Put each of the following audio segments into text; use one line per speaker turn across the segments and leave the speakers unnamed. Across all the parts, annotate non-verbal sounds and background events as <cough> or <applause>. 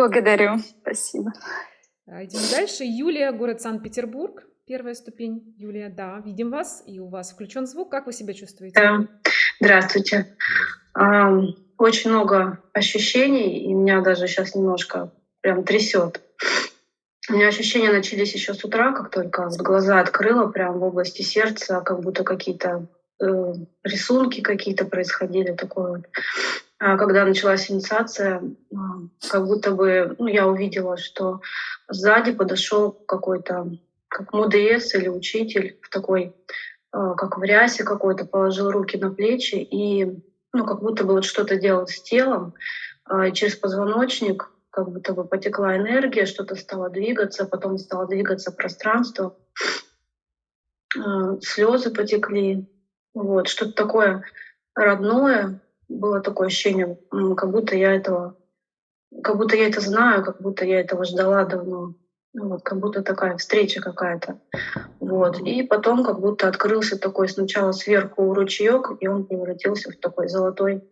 Благодарю. Спасибо.
А, идем дальше. Юлия, город Санкт-Петербург. Первая ступень. Юлия, да, видим вас, и у вас включен звук. Как вы себя чувствуете?
Да. Здравствуйте. Очень много ощущений, и меня даже сейчас немножко прям трясет. У меня ощущения начались еще с утра, как только глаза открыла, прям в области сердца, как будто какие-то э, рисунки какие-то происходили, такое вот. А когда началась инициация, как будто бы ну, я увидела, что сзади подошел какой-то как МУДС или учитель в такой, э, как в рясе какой-то, положил руки на плечи и ну, как будто бы вот что-то делал с телом, через позвоночник как будто бы потекла энергия, что-то стало двигаться, потом стало двигаться пространство, слезы потекли, вот, что-то такое родное, было такое ощущение, как будто я этого, как будто я это знаю, как будто я этого ждала давно. Ну, вот, как будто такая встреча какая-то. Вот. И потом как будто открылся такой сначала сверху ручеек, и он превратился в такой золотой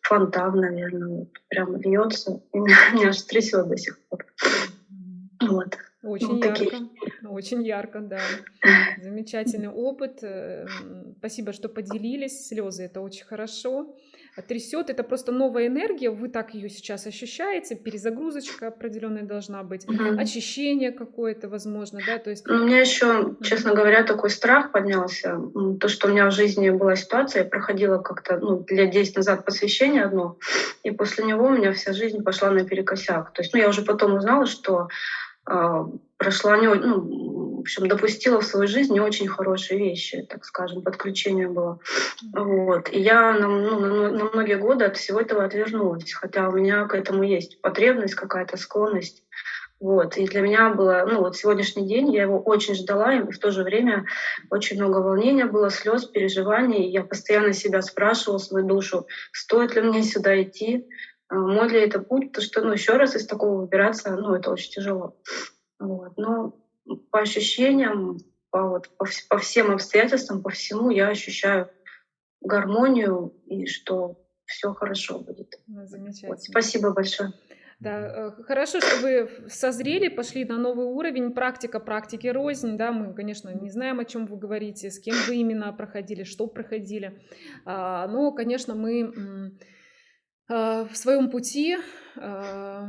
фонтан, наверное. Вот, прям льется. <laughs> И меня, меня аж трясет до сих пор.
Вот. Очень вот ярко, такие. очень ярко, да. Замечательный опыт. Э, спасибо, что поделились. Слезы это очень хорошо трясет, это просто новая энергия, вы так ее сейчас ощущаете, перезагрузочка определенная должна быть, угу. очищение какое-то, возможно, да, то есть...
У меня еще, честно говоря, такой страх поднялся, то, что у меня в жизни была ситуация, я проходила как-то, ну, лет 10 назад посвящение одно, и после него у меня вся жизнь пошла наперекосяк. То есть, ну, я уже потом узнала, что э, прошла не, ну, общем, допустила в свою жизнь не очень хорошие вещи, так скажем, подключение было. Вот. И я на, ну, на, на многие годы от всего этого отвернулась, хотя у меня к этому есть потребность, какая-то склонность. Вот. И для меня было, ну вот сегодняшний день, я его очень ждала, и в то же время очень много волнения было, слез, переживаний. Я постоянно себя спрашивала, свою душу, стоит ли мне сюда идти, а, мой ли это путь, то что, ну, еще раз из такого выбираться, ну, это очень тяжело. Вот. Но по ощущениям, по, вот, по, по всем обстоятельствам, по всему я ощущаю гармонию и что все хорошо будет.
Ну, замечательно. Вот,
спасибо большое.
Да, э, хорошо, что вы созрели, пошли на новый уровень. Практика практики рознь. Да, мы, конечно, не знаем, о чем вы говорите, с кем вы именно проходили, что проходили. А, но, конечно, мы а, в своем пути а,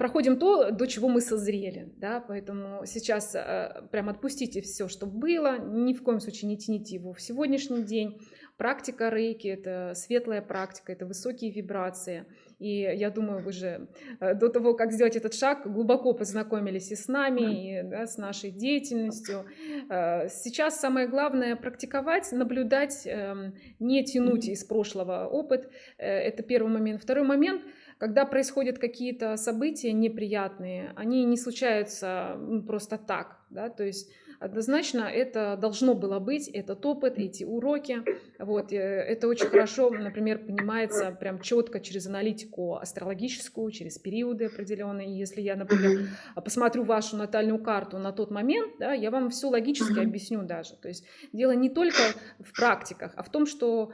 проходим то, до чего мы созрели, да, поэтому сейчас э, прям отпустите все, что было, ни в коем случае не тяните его в сегодняшний день. Практика рейки – это светлая практика, это высокие вибрации. И я думаю, вы же э, до того, как сделать этот шаг, глубоко познакомились и с нами, и да, с нашей деятельностью. Э, сейчас самое главное – практиковать, наблюдать, эм, не тянуть из прошлого опыт. Э, это первый момент. Второй момент – когда происходят какие-то события неприятные, они не случаются просто так, да, то есть Однозначно это должно было быть, этот опыт, эти уроки. Вот, э, это очень хорошо, например, понимается прям четко через аналитику астрологическую, через периоды определенные. Если я, например, посмотрю вашу натальную карту на тот момент, да, я вам все логически объясню даже. То есть дело не только в практиках, а в том, что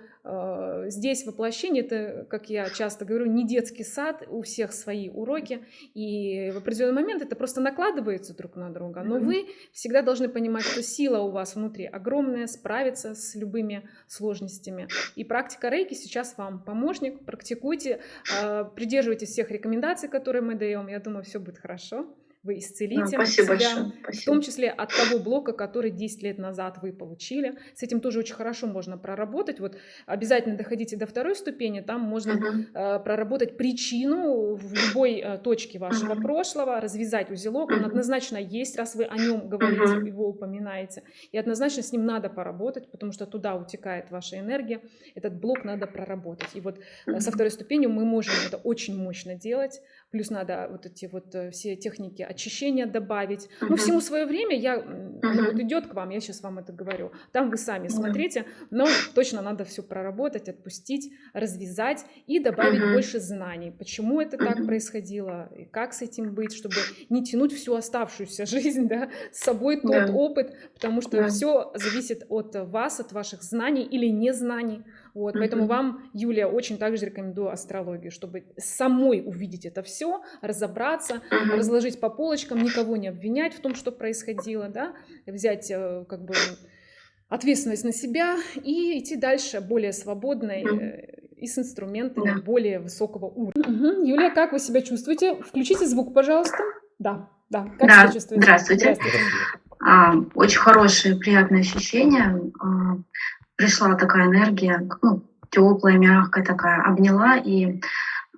здесь воплощение, это, как я часто говорю, не детский сад, у всех свои уроки, и в определенный момент это просто накладывается друг на друга, но вы всегда должны понимать, что сила у вас внутри огромная, справиться с любыми сложностями. И практика рейки сейчас вам помощник. Практикуйте, а, придерживайтесь всех рекомендаций, которые мы даем. Я думаю, все будет хорошо вы исцелите
Спасибо
себя,
большое.
Спасибо. в том числе от того блока, который 10 лет назад вы получили. С этим тоже очень хорошо можно проработать. Вот обязательно доходите до второй ступени, там можно uh-huh. проработать причину в любой э, точке вашего uh-huh. прошлого, развязать узелок. Он однозначно есть, раз вы о нем говорите, uh-huh. его упоминаете. И однозначно с ним надо поработать, потому что туда утекает ваша энергия. Этот блок надо проработать. И вот uh-huh. со второй ступенью мы можем это очень мощно делать. Плюс надо вот эти вот э, все техники очищения добавить. Uh-huh. Ну, всему свое время я, uh-huh. вот идет к вам, я сейчас вам это говорю. Там вы сами uh-huh. смотрите, но точно надо все проработать, отпустить, развязать и добавить uh-huh. больше знаний. Почему это uh-huh. так происходило, и как с этим быть, чтобы не тянуть всю оставшуюся жизнь, <laughs> да, с собой тот yeah. опыт, потому что yeah. все зависит от вас, от ваших знаний или незнаний. Вот, поэтому вам, Юлия, очень также рекомендую астрологию, чтобы самой увидеть это все, разобраться, разложить по полочкам, никого не обвинять в том, что происходило, да, взять э, как бы ответственность на себя и идти дальше более свободной э, и с инструментами более высокого уровня. Юлия, как вы себя чувствуете? Включите звук, пожалуйста. Да, да. Как
да. себя чувствуете? Здравствуйте. Здравствуйте. А, очень хорошее, приятное ощущение. Пришла такая энергия, ну, теплая, мягкая такая, обняла, и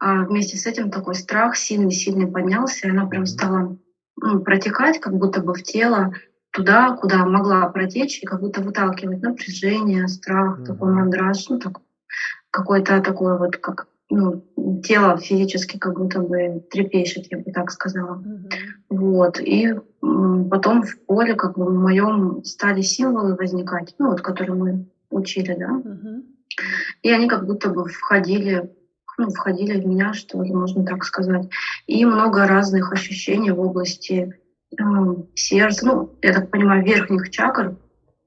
а, вместе с этим такой страх сильный-сильный поднялся, и она прям стала ну, протекать, как будто бы в тело, туда, куда могла протечь, и как будто выталкивать напряжение, страх, mm-hmm. такой мандраж, ну, так, какое-то такое вот, как ну, тело физически как будто бы трепещет, я бы так сказала. Mm-hmm. Вот. И потом в поле, как бы в моем, стали символы возникать, ну, вот, которые мы учили, да. Mm-hmm. И они как будто бы входили, ну, входили в меня, что ли, можно так сказать. И много разных ощущений в области э, сердца, ну, я так понимаю, верхних чакр,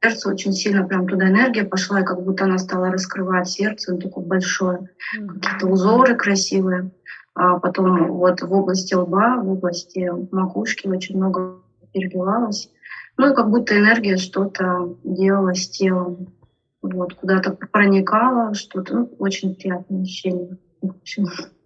сердце очень сильно прям туда энергия пошла, и как будто она стала раскрывать сердце, ну, такое большое, mm-hmm. какие-то узоры красивые. А потом вот в области лба, в области макушки очень много переливалось. Ну и как будто энергия что-то делала с телом. Вот, куда-то проникала, что-то ну, очень приятное ощущение.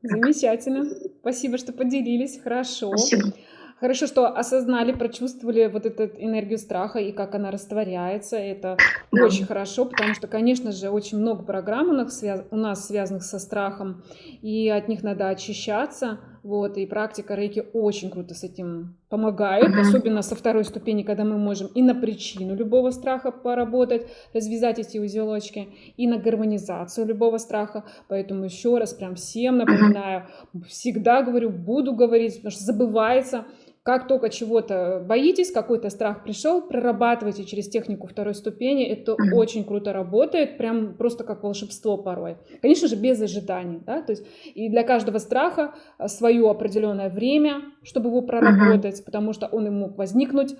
Замечательно. Спасибо, что поделились. Хорошо.
Спасибо.
Хорошо, что осознали, прочувствовали вот эту энергию страха и как она растворяется. Это да. очень хорошо, потому что, конечно же, очень много программ у нас, у нас связанных со страхом, и от них надо очищаться. Вот, и практика рейки очень круто с этим помогает, uh-huh. особенно со второй ступени, когда мы можем и на причину любого страха поработать, развязать эти узелочки, и на гармонизацию любого страха. Поэтому еще раз прям всем напоминаю, uh-huh. всегда говорю, буду говорить, потому что забывается, как только чего-то боитесь, какой-то страх пришел, прорабатывайте через технику второй ступени. Это очень круто работает, прям просто как волшебство порой. Конечно же, без ожиданий. Да? То есть, и для каждого страха а, свое определенное время, чтобы его проработать, потому что он и мог возникнуть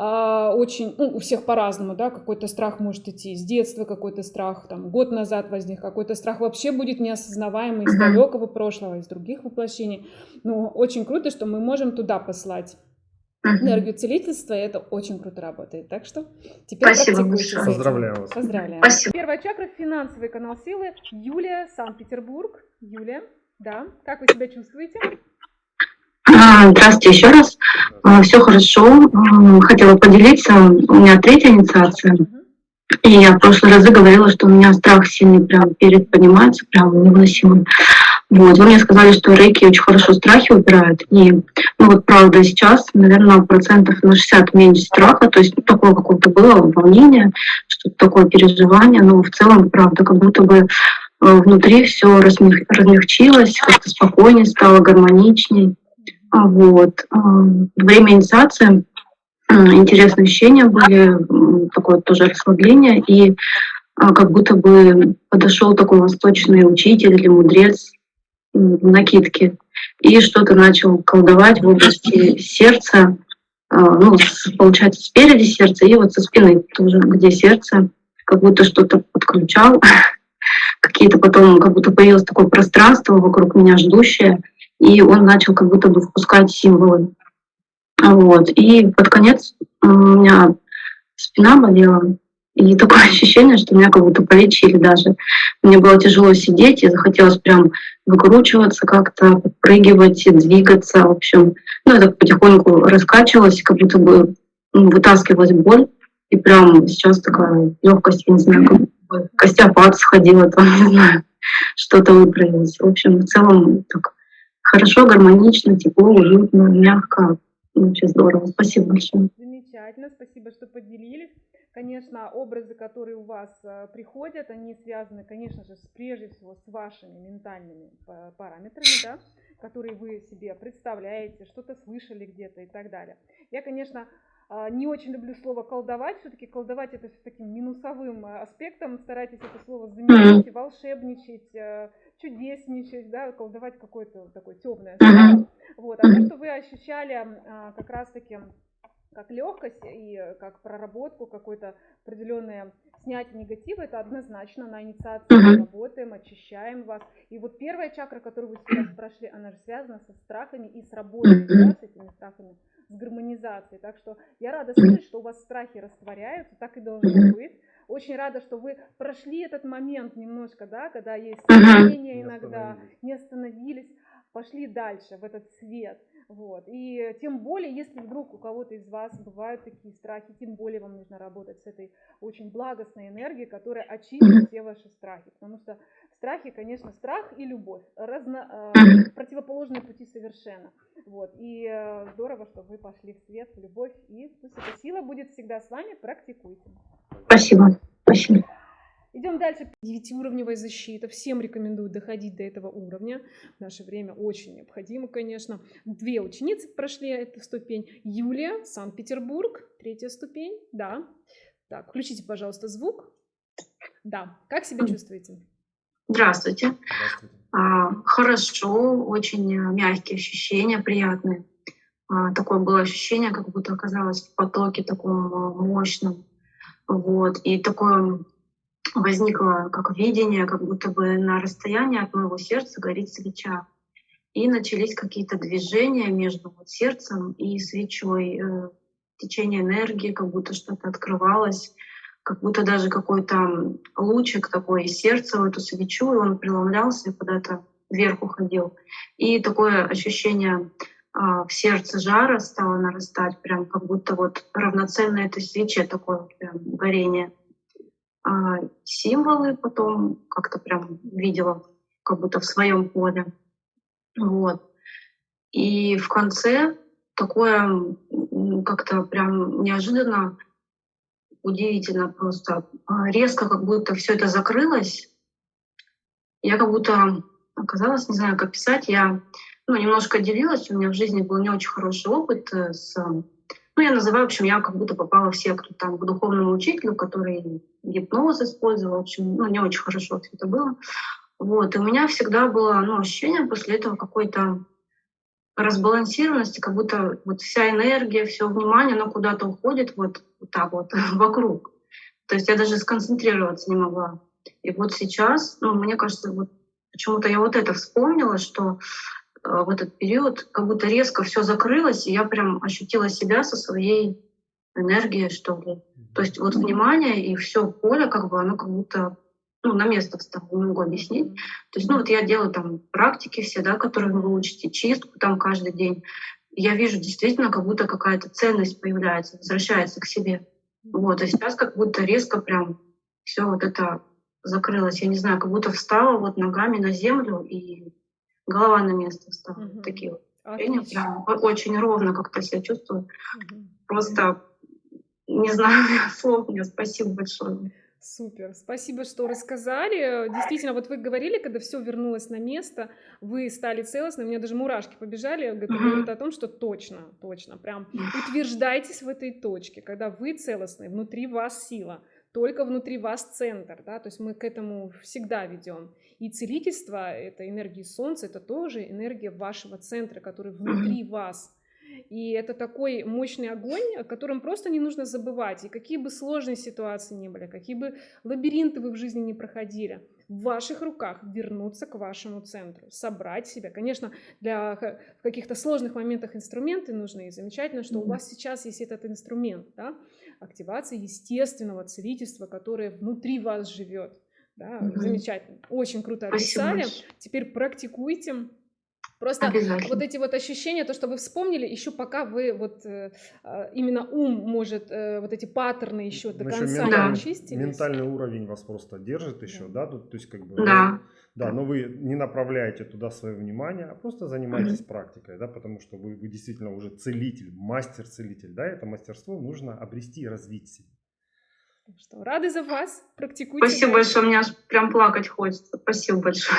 очень, ну, у всех по-разному, да, какой-то страх может идти с детства, какой-то страх там год назад возник, какой-то страх вообще будет неосознаваемый из далекого прошлого, из других воплощений. Но очень круто, что мы можем туда послать энергию целительства, и это очень круто работает. Так что теперь
Спасибо большое.
Поздравляю вас.
Поздравляю. Спасибо. Первая чакра – финансовый канал силы. Юлия, Санкт-Петербург. Юлия, да, как вы себя чувствуете?
А, здравствуйте еще раз. А, Все хорошо. Хотела поделиться. У меня третья инициация. И я в прошлые разы говорила, что у меня страх сильный прям перед поднимается, прям невыносимый. Вот. Вы мне сказали, что рейки очень хорошо страхи убирают. И, ну вот правда, сейчас, наверное, процентов на 60 меньше страха. То есть ну, такое какое-то было волнение, что-то такое переживание. Но в целом, правда, как будто бы э, внутри все размягчилось, как-то спокойнее стало, гармоничнее. А, вот. А, время инициации интересные ощущения были, такое тоже расслабление, и а, как будто бы подошел такой восточный учитель или мудрец в накидке и что-то начал колдовать в области сердца, ну, получается, спереди сердца и вот со спины тоже, где сердце, как будто что-то подключал, <laughs> какие-то потом, как будто появилось такое пространство вокруг меня ждущее, и он начал как будто бы впускать символы. Вот. И под конец у меня спина болела, и такое <laughs> ощущение, что меня как будто полечили даже. Мне было тяжело сидеть, и захотелось прям выкручиваться как-то, подпрыгивать, двигаться. В общем, ну, это потихоньку раскачивалось, как будто бы вытаскивалась боль. И прям сейчас такая легкость, я не знаю, как бы костяпад сходила, <laughs> там, не знаю, что-то выправилось. В общем, в целом так хорошо, гармонично, тепло, уютно, мягко. Вообще здорово. Спасибо большое.
Замечательно, спасибо, что поделились. Конечно, образы, которые у вас э, приходят, они связаны, конечно же, с, прежде всего с вашими ментальными параметрами, да, которые вы себе представляете, что-то слышали где-то и так далее. Я, конечно, а, не очень люблю слово колдовать. Все-таки колдовать это с таким минусовым э, аспектом. Старайтесь это слово заменить, волшебничать, э, чудесничать, да, колдовать какое-то такое темное слово. Вот. А то, что вы ощущали а, как раз-таки как легкость и как проработку, какое-то определенное снятие негатива это однозначно на инициации
Мгм.
работаем, очищаем вас. И вот первая чакра, которую вы сейчас прошли, она же связана со страхами и с работой да, с этими страхами, с гармонизацией. Так что я рада слышать, что у вас страхи растворяются, так и должно быть. Очень рада, что вы прошли этот момент немножко, да, когда есть сомнения
Не
иногда,
остановились.
не остановились, пошли дальше в этот свет. Вот. И тем более, если вдруг у кого-то из вас бывают такие страхи, тем более вам нужно работать с этой очень благостной энергией, которая очистит все ваши страхи. Потому что страхи, конечно, страх и любовь разно, э, противоположные пути совершенно. Вот. И э, здорово, что вы пошли в свет, в любовь. И пусть эта сила будет всегда с вами. Практикуйте.
Спасибо. Спасибо.
Идем дальше. Девятиуровневая защита. Всем рекомендую доходить до этого уровня. В наше время очень необходимо, конечно. Две ученицы прошли эту ступень. Юлия, Санкт-Петербург, третья ступень. Да. Так, включите, пожалуйста, звук. Да. Как себя чувствуете?
Здравствуйте.
Здравствуйте.
А, Хорошо, очень э, мягкие ощущения, приятные. А, Такое было ощущение, как будто оказалась в потоке таком э, мощном. Вот. И такое возникло как видение, как будто бы на расстоянии от моего сердца горит свеча. И начались какие-то движения между вот сердцем и свечой. э, Течение энергии, как будто что-то открывалось, как будто даже какой-то лучик такой из сердца в эту свечу, и он преломлялся и куда-то вверх уходил. И такое ощущение в сердце жара стало нарастать, прям как будто вот равноценно этой свече такое прям горение. А символы потом как-то прям видела, как будто в своем поле. Вот. И в конце такое как-то прям неожиданно, удивительно просто, а, резко как будто все это закрылось. Я как будто оказалась, не знаю, как писать, я ну, немножко делилась, у меня в жизни был не очень хороший опыт э, с... Ну, я называю, в общем, я как будто попала в секту там, к духовному учителю, который гипноз использовал, в общем, ну, не очень хорошо все это было. Вот, и у меня всегда было ну, ощущение после этого какой-то разбалансированности, как будто вот вся энергия, все внимание, оно куда-то уходит вот, вот так вот <laughs> вокруг. То есть я даже сконцентрироваться не могла. И вот сейчас, ну, мне кажется, вот почему-то я вот это вспомнила, что в этот период как будто резко все закрылось, и я прям ощутила себя со своей энергией, что ли. То есть вот внимание и все поле, как бы, оно как будто ну, на место встало, не могу объяснить. То есть, ну, вот я делаю там практики все, да, которые вы учите, чистку там каждый день. Я вижу действительно, как будто какая-то ценность появляется, возвращается к себе. Вот, а сейчас как будто резко прям все вот это закрылось. Я не знаю, как будто встала вот ногами на землю и голова на место встала.
Мгм.
Вот Такие вот ощущения. Прям очень ровно как-то себя чувствую.
Мгм.
Просто не знаю <laughs> слов. Мне спасибо большое.
Супер, спасибо, что рассказали. Действительно, вот вы говорили, когда все вернулось на место, вы стали целостны, у меня даже мурашки побежали, говорит о том, что точно, точно, прям утверждайтесь в этой точке, когда вы целостны, внутри вас сила, только внутри вас центр, да, то есть мы к этому всегда ведем. И целительство, это энергия солнца, это тоже энергия вашего центра, который внутри <clears throat> вас. И это такой мощный огонь, о котором просто не нужно забывать. И какие бы сложные ситуации ни были, какие бы лабиринты вы в жизни не проходили, в ваших руках вернуться к вашему центру, собрать себя. Конечно, для каких-то сложных моментах инструменты нужны. И замечательно, что у
Мгм.
вас сейчас есть этот инструмент, да, активации естественного целительства, которое внутри вас живет. Да,
Мгм.
замечательно. Очень круто описали. Теперь практикуйте. Просто вот эти вот ощущения, то, что вы вспомнили, еще пока вы вот э, э, именно ум может э, вот эти паттерны еще до конца
Да.
не
ментальный,
очистились.
ментальный уровень вас просто держит еще,
Да.
да, тут, то есть как бы,
Да.
да, но вы не направляете туда свое внимание, а просто занимаетесь практикой, да, потому что вы, вы действительно уже целитель, мастер-целитель, да, это мастерство нужно обрести и развить себе.
Так что рады за вас. Практикуйте.
Спасибо большое. Мне аж прям плакать хочется. Спасибо большое.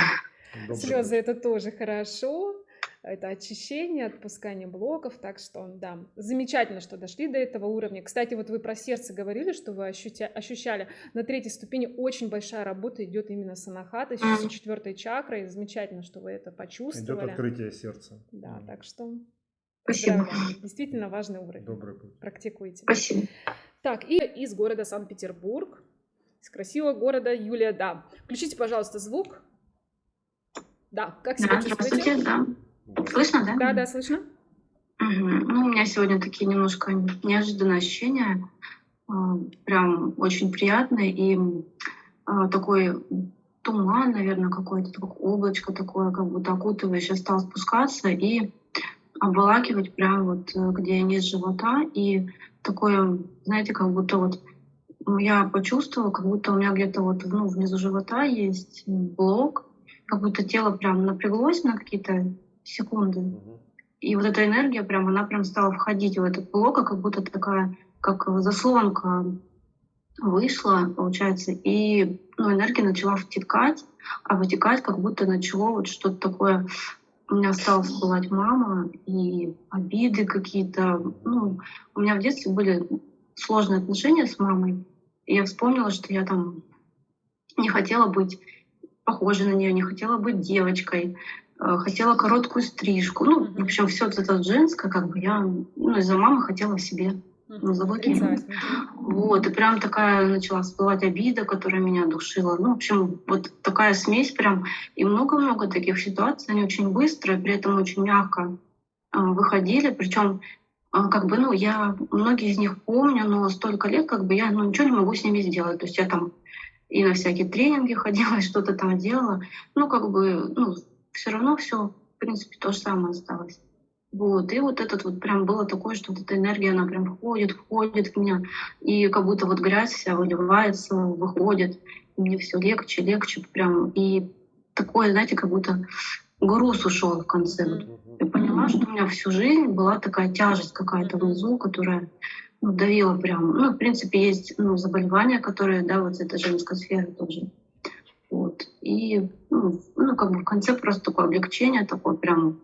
Добрый
Слезы это тоже хорошо. Это очищение, отпускание блоков. Так что, да, замечательно, что дошли до этого уровня. Кстати, вот вы про сердце говорили, что вы ощутя- ощущали. На третьей ступени очень большая работа идет именно с анахатой, с четвертой чакрой. Замечательно, что вы это
Идет
почувствовали.
открытие сердца.
Да, так что
Спасибо.
Действительно важный уровень.
Добрый путь.
Практикуйте.
Спасибо.
Так, и из города Санкт-Петербург. Из красивого города Юлия, да. Включите, пожалуйста, звук. Да, как себя
Да,
чувствуете?
да. Слышно, да?
Да, да, слышно.
Мгм. Ну, у меня сегодня такие немножко неожиданные ощущения. А, Прям очень приятные. И а, такой туман, наверное, какой-то, такое облачко такое, как будто окутывающее, стал спускаться и обволакивать прям вот э, где низ живота. И такое, знаете, как будто вот я почувствовала, как будто у меня где-то вот ну, внизу живота есть блок, как будто тело прям напряглось на какие-то секунды. И вот эта энергия прям, она прям стала входить в этот блок, как будто такая, как заслонка вышла, получается, и ну, энергия начала втекать, а вытекать как будто начало вот что-то такое. У меня стала всплывать мама и обиды какие-то. Ну, у меня в детстве были сложные отношения с мамой. И я вспомнила, что я там не хотела быть похожей на нее, не хотела быть девочкой, э, хотела короткую стрижку. Ну, в общем, все это женское, как бы я ну, из-за мамы хотела себе.
Отрицать.
Вот, и прям такая начала всплывать обида, которая меня душила. Ну, в общем, вот такая смесь прям. И много-много таких ситуаций, они очень быстро, при этом очень мягко э, выходили. Причем, как бы, ну, я многие из них помню, но столько лет, как бы, я ну, ничего не могу с ними сделать. То есть я там и на всякие тренинги ходила, <laughs> и что-то там делала. Ну, как бы, ну, все равно все, в принципе, то же самое осталось. Вот, и вот этот вот прям было такое, что вот эта энергия, она прям входит, входит в меня, и как будто вот грязь вся выливается, выходит, и мне все легче, легче прям, и такое, знаете, как будто груз ушел в конце. Я поняла, что у меня всю жизнь была такая тяжесть какая-то внизу, которая ну, давила прям. Ну, в принципе, есть ну, заболевания, которые, да, вот это женская сфера тоже. Вот. И, ну, ну, как бы в конце просто такое облегчение, такое прям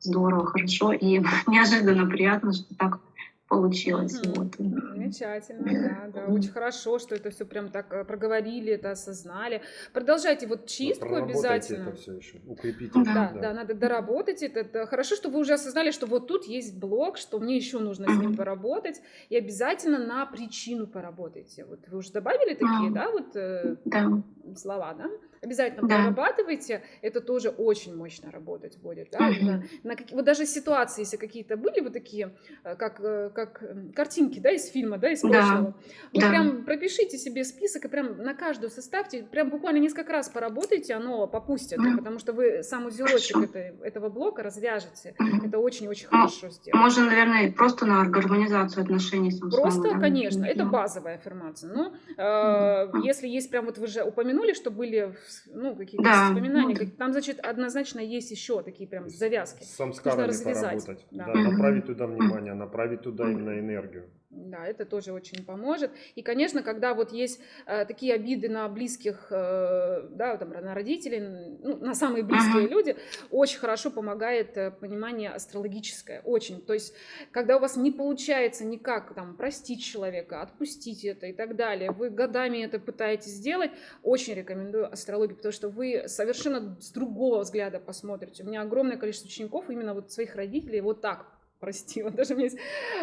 здорово, хорошо и <laughs> неожиданно приятно, что так получилось. Вот.
Замечательно, да, да, очень хорошо, что это все прям так э, проговорили, это осознали. Продолжайте вот чистку
Проработайте
обязательно.
это все еще. Укрепите.
Да,
Да, да, надо доработать это. это. Хорошо, что вы уже осознали, что вот тут есть блок, что мне еще нужно с ним поработать, и обязательно на причину поработайте. Вот вы уже добавили такие, да, вот э,
Да.
слова, да? Обязательно
Да.
прорабатывайте, это тоже очень мощно работать будет, да?
Мгм.
На- на какие- вот даже ситуации, если какие-то были вот такие, э, как, э, как м, картинки, да, из фильма, да, из
Да.
прошлого, вы
Да.
прям пропишите себе список и прям на каждую составьте, прям буквально несколько раз поработайте, оно попустит,
Мгм.
потому что вы сам узелочек этой- этого блока развяжете.
Мгм.
Это очень-очень
Ну,
хорошо сделать.
Можно, наверное, просто на гармонизацию отношений с
Просто,
мамой, да,
конечно,
например,
это
да.
базовая аффирмация. Но э,
Мгм.
если есть прям вот вы же упомянули, что были ну, какие-то
Да,
воспоминания,
ну да.
там, значит, однозначно есть еще такие прям завязки.
С самскарами
развязать,
поработать.
да.
Да, направить туда внимание, направить туда именно энергию.
Да, это тоже очень поможет. И, конечно, когда вот есть э, такие обиды на близких, э, да, там, на родителей, ну, на самые близкие
Мгм.
люди, очень хорошо помогает э, понимание астрологическое, очень. То есть, когда у вас не получается никак там простить человека, отпустить это и так далее, вы годами это пытаетесь сделать, очень рекомендую астрологию, потому что вы совершенно с другого взгляда посмотрите. У меня огромное количество учеников именно вот своих родителей вот так простила. <laughs> Даже у меня есть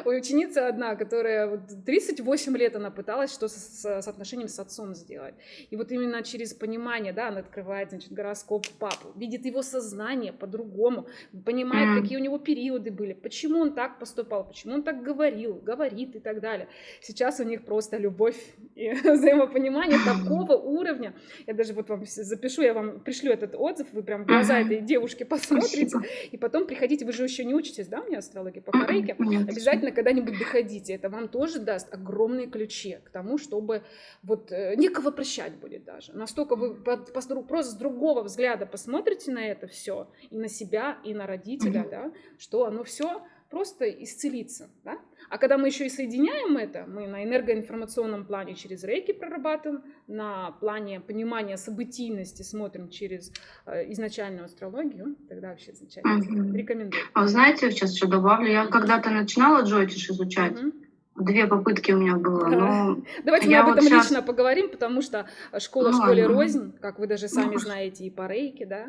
ученица одна, которая вот 38 лет она пыталась что с, с- отношением с отцом сделать. И вот именно через понимание, да, она открывает, значит, гороскоп папу, видит его сознание по-другому, понимает,
Мгм.
какие у него периоды были, почему он так поступал, почему он так говорил, говорит и так далее. Сейчас у них просто любовь и <laughs> взаимопонимание такого уровня. Я даже вот вам запишу, я вам пришлю этот отзыв, вы прям в глаза этой девушки посмотрите,
Спасибо.
и потом приходите, вы же еще не учитесь, да, у меня астрология по
Нет.
обязательно когда-нибудь доходите, это вам тоже даст огромные ключи к тому, чтобы вот э, некого прощать будет даже. Настолько вы под- просто с другого взгляда посмотрите на это все, и на себя, и на родителя, да, что оно все просто исцелится, да? А когда мы еще и соединяем это, мы на энергоинформационном плане через рейки прорабатываем, на плане понимания событийности смотрим через э, изначальную астрологию, тогда вообще замечательно.
Мгм.
Рекомендую.
А вы знаете, сейчас еще добавлю, я когда-то начинала Джотиш изучать,
Мгм.
две попытки у меня было, но <laughs>
Давайте мы об
вот
этом
щас-
лично поговорим, потому что школа
Ну
школе
ладно.
рознь, как вы даже сами
Ну,
знаете, и по рейке, да.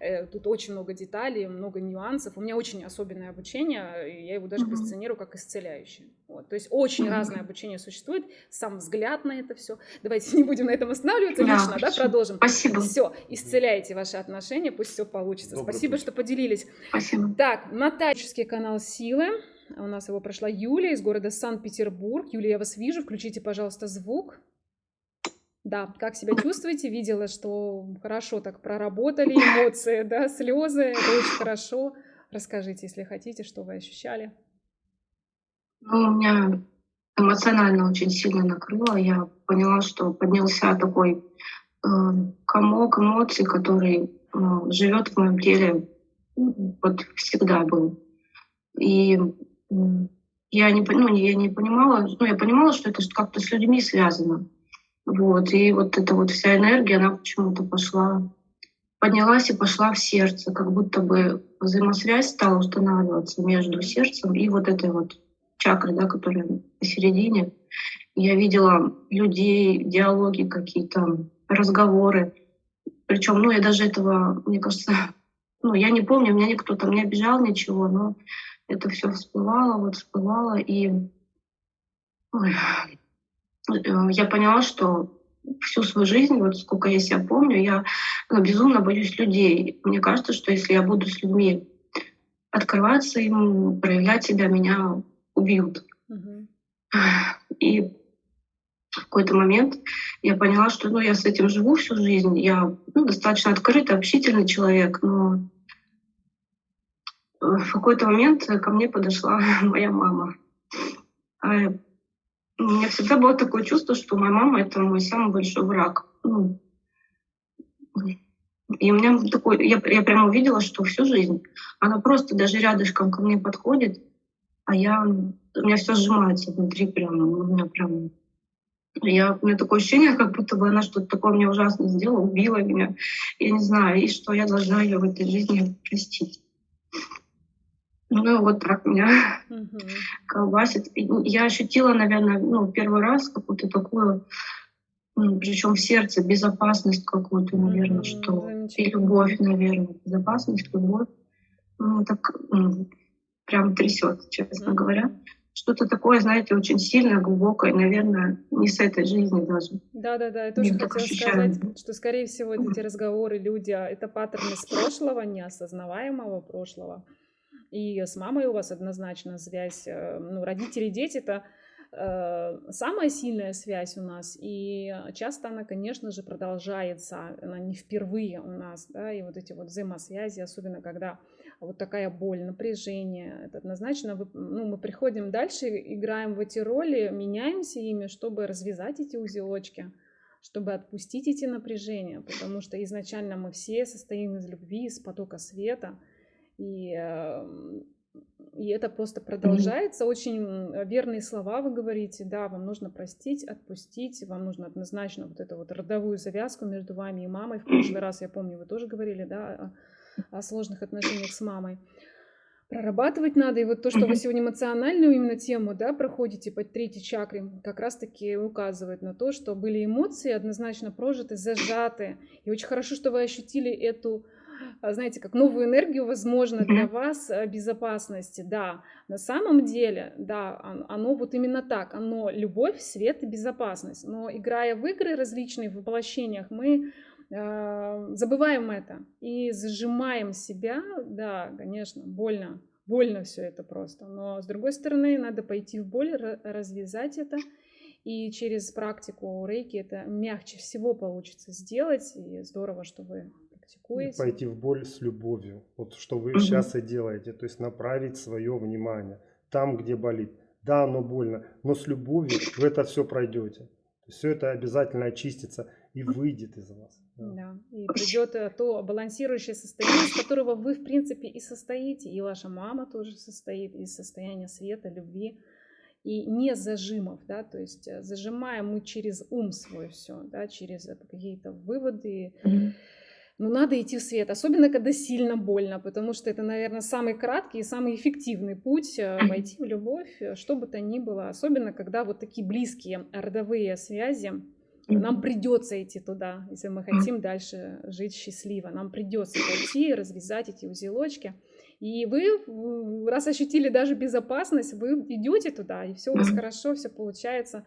Э, Тут очень много деталей, много нюансов. У меня очень особенное обучение, и я его даже позиционирую как исцеляющее. Вот. То есть очень разное обучение существует, сам взгляд на это все. Давайте <laughs> не будем на этом останавливаться да, лично, да, продолжим.
Спасибо.
Все, исцеляйте ваши отношения, пусть все получится. Добрый Спасибо, путь. что поделились.
Спасибо.
Так, Натальский канал Силы. У нас его прошла Юлия из города Санкт-Петербург. Юлия, я вас вижу. Включите, пожалуйста, звук. Да, как себя чувствуете? Видела, что хорошо так проработали эмоции, да, слезы. Это очень хорошо. Расскажите, если хотите, что вы ощущали.
Ну, меня эмоционально очень сильно накрыло. Я поняла, что поднялся такой э, комок эмоций, который э, живет в моем теле вот всегда был. И я не, ну, я не понимала, ну, я понимала, что это как-то с людьми связано. Вот, и вот эта вот вся энергия, она почему-то пошла, поднялась и пошла в сердце, как будто бы взаимосвязь стала устанавливаться между сердцем и вот этой вот чакрой, да, которая посередине. Я видела людей, диалоги какие-то, разговоры. Причем, ну, я даже этого, мне кажется, <laughs> ну, я не помню, меня никто там не обижал, ничего, но это все всплывало, вот всплывало, и Ой. Э, я поняла, что всю свою жизнь, вот сколько я себя помню, я ну, безумно боюсь людей. Мне кажется, что если я буду с людьми открываться им, проявлять себя, меня убьют. Угу. И в какой-то момент я поняла, что ну, я с этим живу всю жизнь. Я ну, достаточно открытый, общительный человек, но в какой-то момент ко мне подошла <laughs> моя мама. У меня всегда было такое чувство, что моя мама — это мой самый большой враг. Ну, и у меня такой, я, я прямо увидела, что всю жизнь она просто даже рядышком ко мне подходит, а я, у меня все сжимается внутри прямо, у меня прям я, у меня такое ощущение, как будто бы она что-то такое мне ужасно сделала, убила меня. Я не знаю, и что я должна ее в этой жизни простить. Ну, вот так меня угу. колбасит. И я ощутила, наверное, ну, первый раз какую-то такую, ну, причем в сердце, безопасность какую-то, наверное, угу, что и любовь, наверное, безопасность, любовь. Ну, так ну, прям трясет, честно угу. говоря. Что-то такое, знаете, очень сильное, глубокое, наверное, не с этой жизни даже.
Да, да, да. Я тоже хотела ощущаю. сказать, что, скорее всего, эти разговоры люди, а, это паттерны с прошлого, неосознаваемого прошлого. И с мамой у вас однозначно связь. Э, ну, родители дети это э, самая сильная связь у нас, и часто она, конечно же, продолжается, она не впервые у нас, да, и вот эти вот взаимосвязи, особенно когда вот такая боль, напряжение, это однозначно, ну, мы приходим дальше, играем в эти роли, меняемся ими, чтобы развязать эти узелочки, чтобы отпустить эти напряжения, потому что изначально мы все состоим из любви, из потока света, и, эм, и это просто продолжается. Mm-hmm. Очень верные слова вы говорите. Да, вам нужно простить, отпустить. Вам нужно однозначно вот эту вот родовую завязку между вами и мамой. В прошлый раз, я помню, вы тоже говорили, да, о, о сложных отношениях с мамой. Прорабатывать надо. И вот то, что вы сегодня эмоциональную именно тему да, проходите по третьей чакре, как раз-таки указывает на то, что были эмоции однозначно прожиты, зажаты. И очень хорошо, что вы ощутили эту знаете, как новую энергию, возможно, для вас э, безопасности. Да, на самом деле, да, оно вот именно так, оно любовь, свет и безопасность. Но играя в игры различные, в воплощениях, мы э, забываем это и зажимаем себя, да, конечно, больно, больно все это просто. Но с другой стороны, надо пойти в боль, развязать это. И через практику рейки это мягче всего получится сделать. И здорово, что вы практикуете.
Пойти в боль с любовью. Вот что вы угу. сейчас и делаете. То есть направить свое внимание там, где болит. Да, оно больно, но с любовью вы это все пройдете. Все это обязательно очистится и выйдет из вас.
Да. да. И придет э, то балансирующее состояние, из которого вы, в принципе, и состоите, и ваша мама тоже состоит из состояния света, любви и не зажимов, да, то есть э, зажимаем мы через ум свой все, да, через э, какие-то выводы, mm-hmm но надо идти в свет, особенно когда сильно больно, потому что это, наверное, самый краткий и самый эффективный путь э, войти в любовь, э, что бы то ни было, особенно когда вот такие близкие родовые связи, нам придется идти туда, если мы хотим дальше жить счастливо. Нам придется пойти, развязать эти узелочки. И вы, раз ощутили даже безопасность, вы идете туда, и все у вас хорошо, все получается.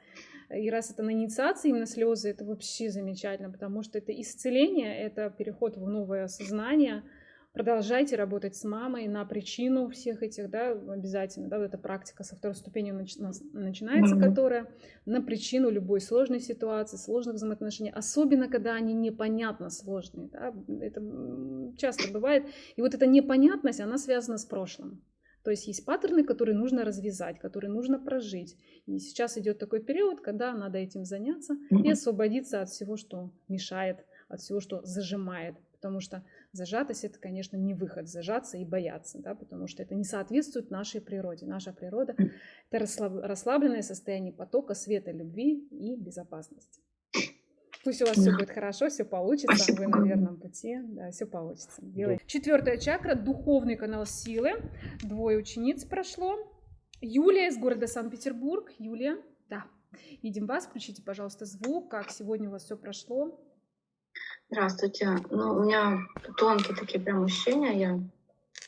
И раз это на инициации именно слезы, это вообще замечательно, потому что это исцеление, это переход в новое сознание – Продолжайте работать с мамой на причину всех этих, да, обязательно, да, вот эта практика со второй ступени начинается, mm-hmm. которая на причину любой сложной ситуации, сложных взаимоотношений, особенно когда они непонятно сложные, да, это часто бывает. И вот эта непонятность, она связана с прошлым. То есть есть паттерны, которые нужно развязать, которые нужно прожить. И сейчас идет такой период, когда надо этим заняться и освободиться от всего, что мешает, от всего, что зажимает. Потому что Зажатость это, конечно, не выход, зажаться и бояться, да, потому что это не соответствует нашей природе. Наша природа — это расслабленное состояние потока света, любви и безопасности. Пусть у вас все будет хорошо, все получится, Спасибо. вы на верном пути, да, все получится. Делай. Четвертая чакра, духовный канал силы. Двое учениц прошло. Юлия из города Санкт-Петербург. Юлия, да. Видим вас, включите, пожалуйста, звук, как сегодня у вас все прошло.
Здравствуйте. Ну, у меня тонкие такие прям ощущения. Я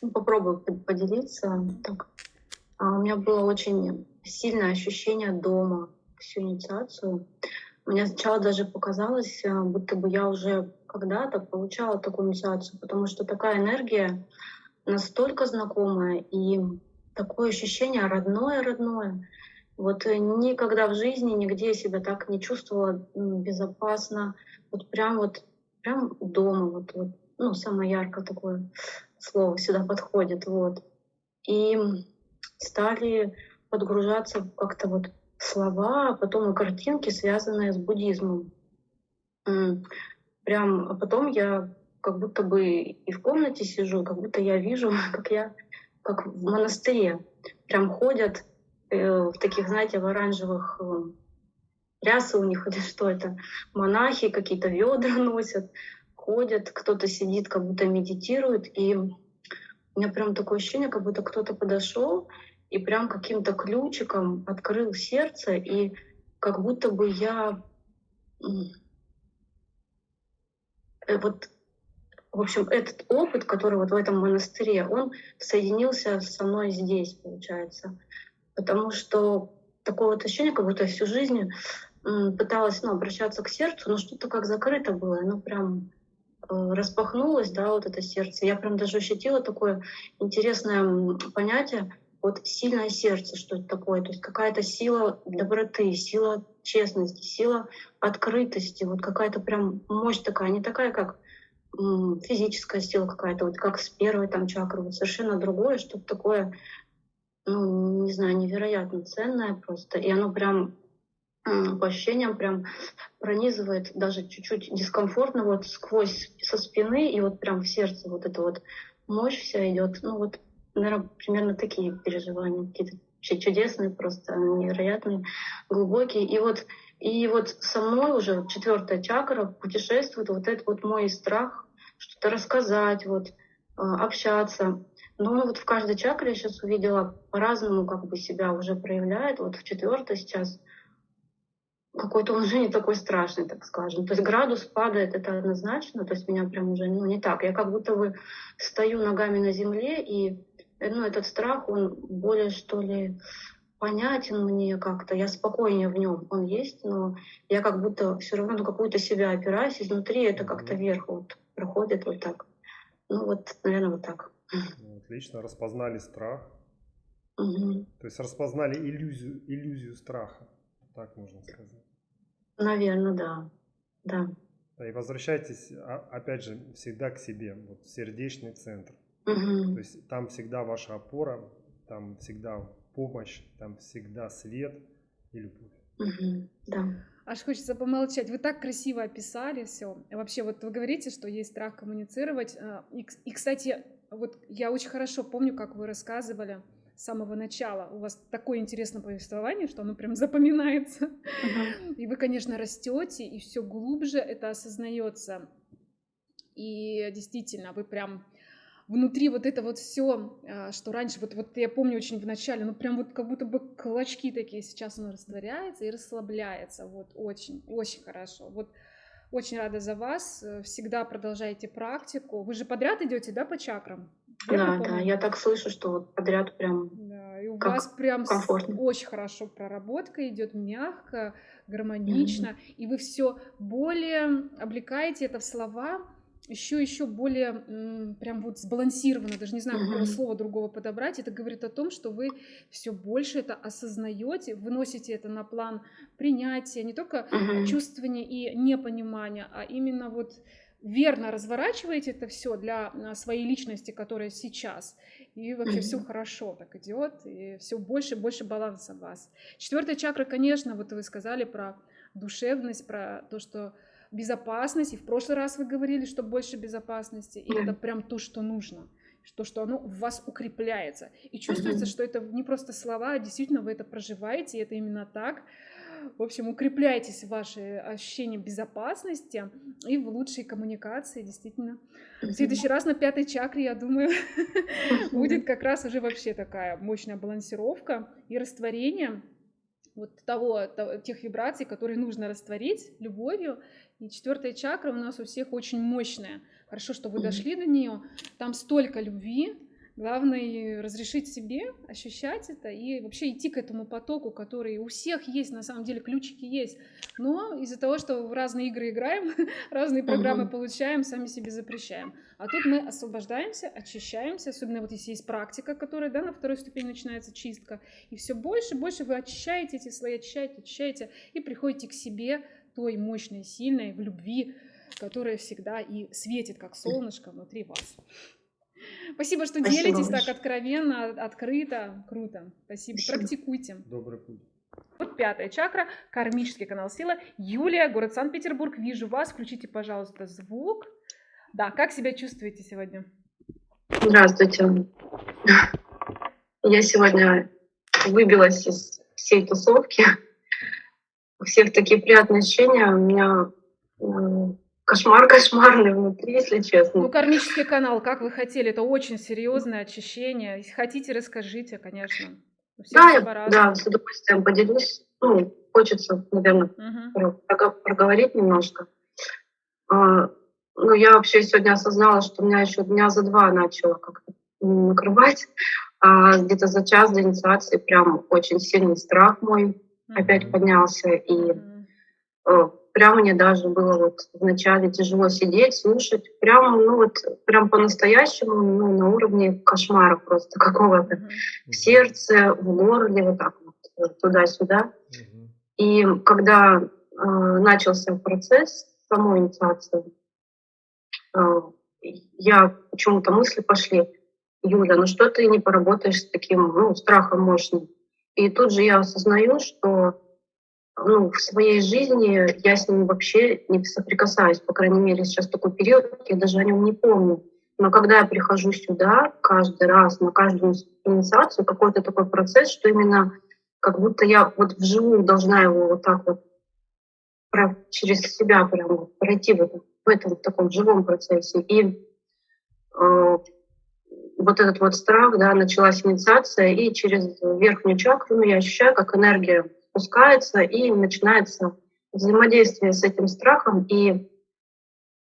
ну, попробую поделиться. Так. А у меня было очень сильное ощущение дома всю инициацию. Мне сначала даже показалось, э, будто бы я уже когда-то получала такую инициацию, потому что такая энергия настолько знакомая и такое ощущение родное-родное. Вот э, никогда в жизни нигде я себя так не чувствовала безопасно. Вот прям вот прям дома, вот, вот ну, самое яркое такое слово сюда подходит, вот. И стали подгружаться как-то вот слова, а потом и картинки, связанные с буддизмом. Прям, а потом я как будто бы и в комнате сижу, как будто я вижу, <laughs> как я как в монастыре. Прям ходят э, в таких, знаете, в оранжевых э, рясы у них <laughs> или что это, монахи какие-то ведра <laughs> носят, ходят, кто-то сидит, как будто медитирует, и у меня прям такое ощущение, как будто кто-то подошел и прям каким-то ключиком открыл сердце, и как будто бы я э, вот в общем, этот опыт, который вот в этом монастыре, он соединился со мной здесь, получается. Потому что такое вот ощущение, как будто всю жизнь пыталась ну, обращаться к сердцу, но что-то как закрыто было, оно прям э, распахнулось, да, вот это сердце. Я прям даже ощутила такое интересное понятие, вот сильное сердце, что это такое, то есть какая-то сила доброты, сила честности, сила открытости, вот какая-то прям мощь такая, не такая, как физическая сила какая-то, вот как с первой там чакры, вот совершенно другое, что-то такое, ну, не знаю, невероятно ценное просто. И оно прям по ощущениям прям пронизывает даже чуть-чуть дискомфортно вот сквозь со спины и вот прям в сердце вот эта вот мощь вся идет. Ну вот, наверное, примерно такие переживания какие-то чудесные, просто невероятные, глубокие. И вот, и вот со мной уже четвертая чакра путешествует вот этот вот мой страх что-то рассказать, вот, а, общаться. Но вот в каждой чакре я сейчас увидела по-разному как бы себя уже проявляет. Вот в четвертой сейчас — какой-то он уже не такой страшный, так скажем. То есть градус падает, это однозначно, то есть меня прям уже ну, не так. Я как будто бы стою ногами на земле, и ну, этот страх, он более, что ли, понятен мне как-то, я спокойнее в нем, он есть, но я как будто все равно на какую-то себя опираюсь, изнутри это как-то вверх вот проходит вот так. Ну вот, наверное, вот так.
Ну, отлично, распознали страх. Угу. То есть распознали иллюзию, иллюзию страха, так можно сказать.
Наверное, да. Да.
Да, и возвращайтесь, а, опять же, всегда к себе, вот сердечный центр.
Угу.
То есть там всегда ваша опора, там всегда помощь, там всегда свет и любовь.
Угу. Да.
Аж хочется помолчать. Вы так красиво описали все. Вообще, вот вы говорите, что есть страх коммуницировать. А, и, и кстати, вот я очень хорошо помню, как вы рассказывали с самого начала. У вас такое интересное повествование, что оно прям запоминается. Uh-huh. И вы, конечно, растете, и все глубже это осознается. И действительно, вы прям внутри вот это вот все, а, что раньше, вот, вот я помню очень в начале, ну прям вот как будто бы клочки такие, сейчас оно растворяется и расслабляется, вот очень, очень хорошо. Вот очень рада за вас, всегда продолжайте практику. Вы же подряд идете, да, по чакрам?
Да, да, я так слышу, что вот подряд прям
Да, и у
как
вас прям
комфортно.
очень хорошо проработка идет, мягко, гармонично, и вы все более облекаете это в слова, еще еще более прям вот сбалансированно, даже не знаю, какого слова другого подобрать. Это говорит о том, что вы все больше это осознаете, выносите это на план принятия, не только чувствования и непонимания, а именно вот верно разворачиваете это все для а, своей личности, которая сейчас, и вообще все хорошо так идет, и все больше и больше баланса в вас. Четвертая чакра, конечно, вот вы сказали про душевность, про то, что безопасность, и в прошлый раз вы говорили, что больше безопасности, и это прям то, что нужно, то, что оно в вас укрепляется. И чувствуется, что это не просто слова, а действительно вы это проживаете, и это именно так. В общем, укрепляйтесь в ваши ощущения безопасности и в лучшей коммуникации, действительно. В следующий раз на пятой чакре, я думаю, будет как раз уже вообще такая мощная балансировка и растворение вот того, того- тех вибраций, которые нужно растворить любовью. И четвертая чакра у нас у всех очень мощная. Хорошо, что вы дошли до нее. Там столько любви. Главное разрешить себе ощущать это и вообще идти к этому потоку, который у всех есть, на самом деле ключики есть. Но из-за того, что в разные игры играем, <laughs> разные программы
Мгм.
получаем, сами себе запрещаем. А тут мы освобождаемся, очищаемся, особенно вот если есть практика, которая, да, на второй ступени начинается чистка, и все больше и больше вы очищаете эти слои, очищаете, очищаете, и приходите к себе той мощной, сильной, в любви, которая всегда и светит, как солнышко внутри вас. Спасибо, что
Спасибо
делитесь так
большое.
откровенно, открыто. Круто. Спасибо.
Спасибо.
Практикуйте.
Добрый путь.
Вот пятая чакра, кармический канал сила. Юлия, город Санкт-Петербург, вижу вас. Включите, пожалуйста, звук. Да, как себя чувствуете сегодня?
Здравствуйте. Я сегодня выбилась из всей тусовки. У всех такие приятные ощущения. У меня кошмар кошмарный внутри, если
Ну,
честно.
кармический канал, как вы хотели, это очень серьезное очищение. Если хотите, расскажите, конечно. У
Да, я, да, с удовольствием поделюсь. Ну, хочется, наверное, прого- проговорить немножко. А, Ну, я вообще сегодня осознала, что меня еще дня за два начало как-то накрывать. А где-то за час до инициации прям очень сильный страх мой опять поднялся. И э, прям мне даже было вот вначале тяжело сидеть, слушать. Прям, ну вот, прям по-настоящему, ну, на уровне кошмара просто какого-то. В сердце, в горле, вот так вот, вот туда-сюда. И когда э, начался процесс самой инициации, э, я почему-то мысли пошли, Юля, ну что ты не поработаешь с таким ну, страхом мощным? И тут же я осознаю, что ну, в своей жизни я с ним вообще не соприкасаюсь, по крайней мере, сейчас такой период, я даже о нем не помню. Но когда я прихожу сюда каждый раз, на каждую инициацию, какой-то такой процесс, что именно как будто я вот вживую должна его вот так вот через себя прям пройти в этом, в этом таком живом процессе. И э, вот этот вот страх, да, началась инициация, и через верхнюю чакру ну, я ощущаю, как энергия спускается, и начинается взаимодействие с этим страхом. И,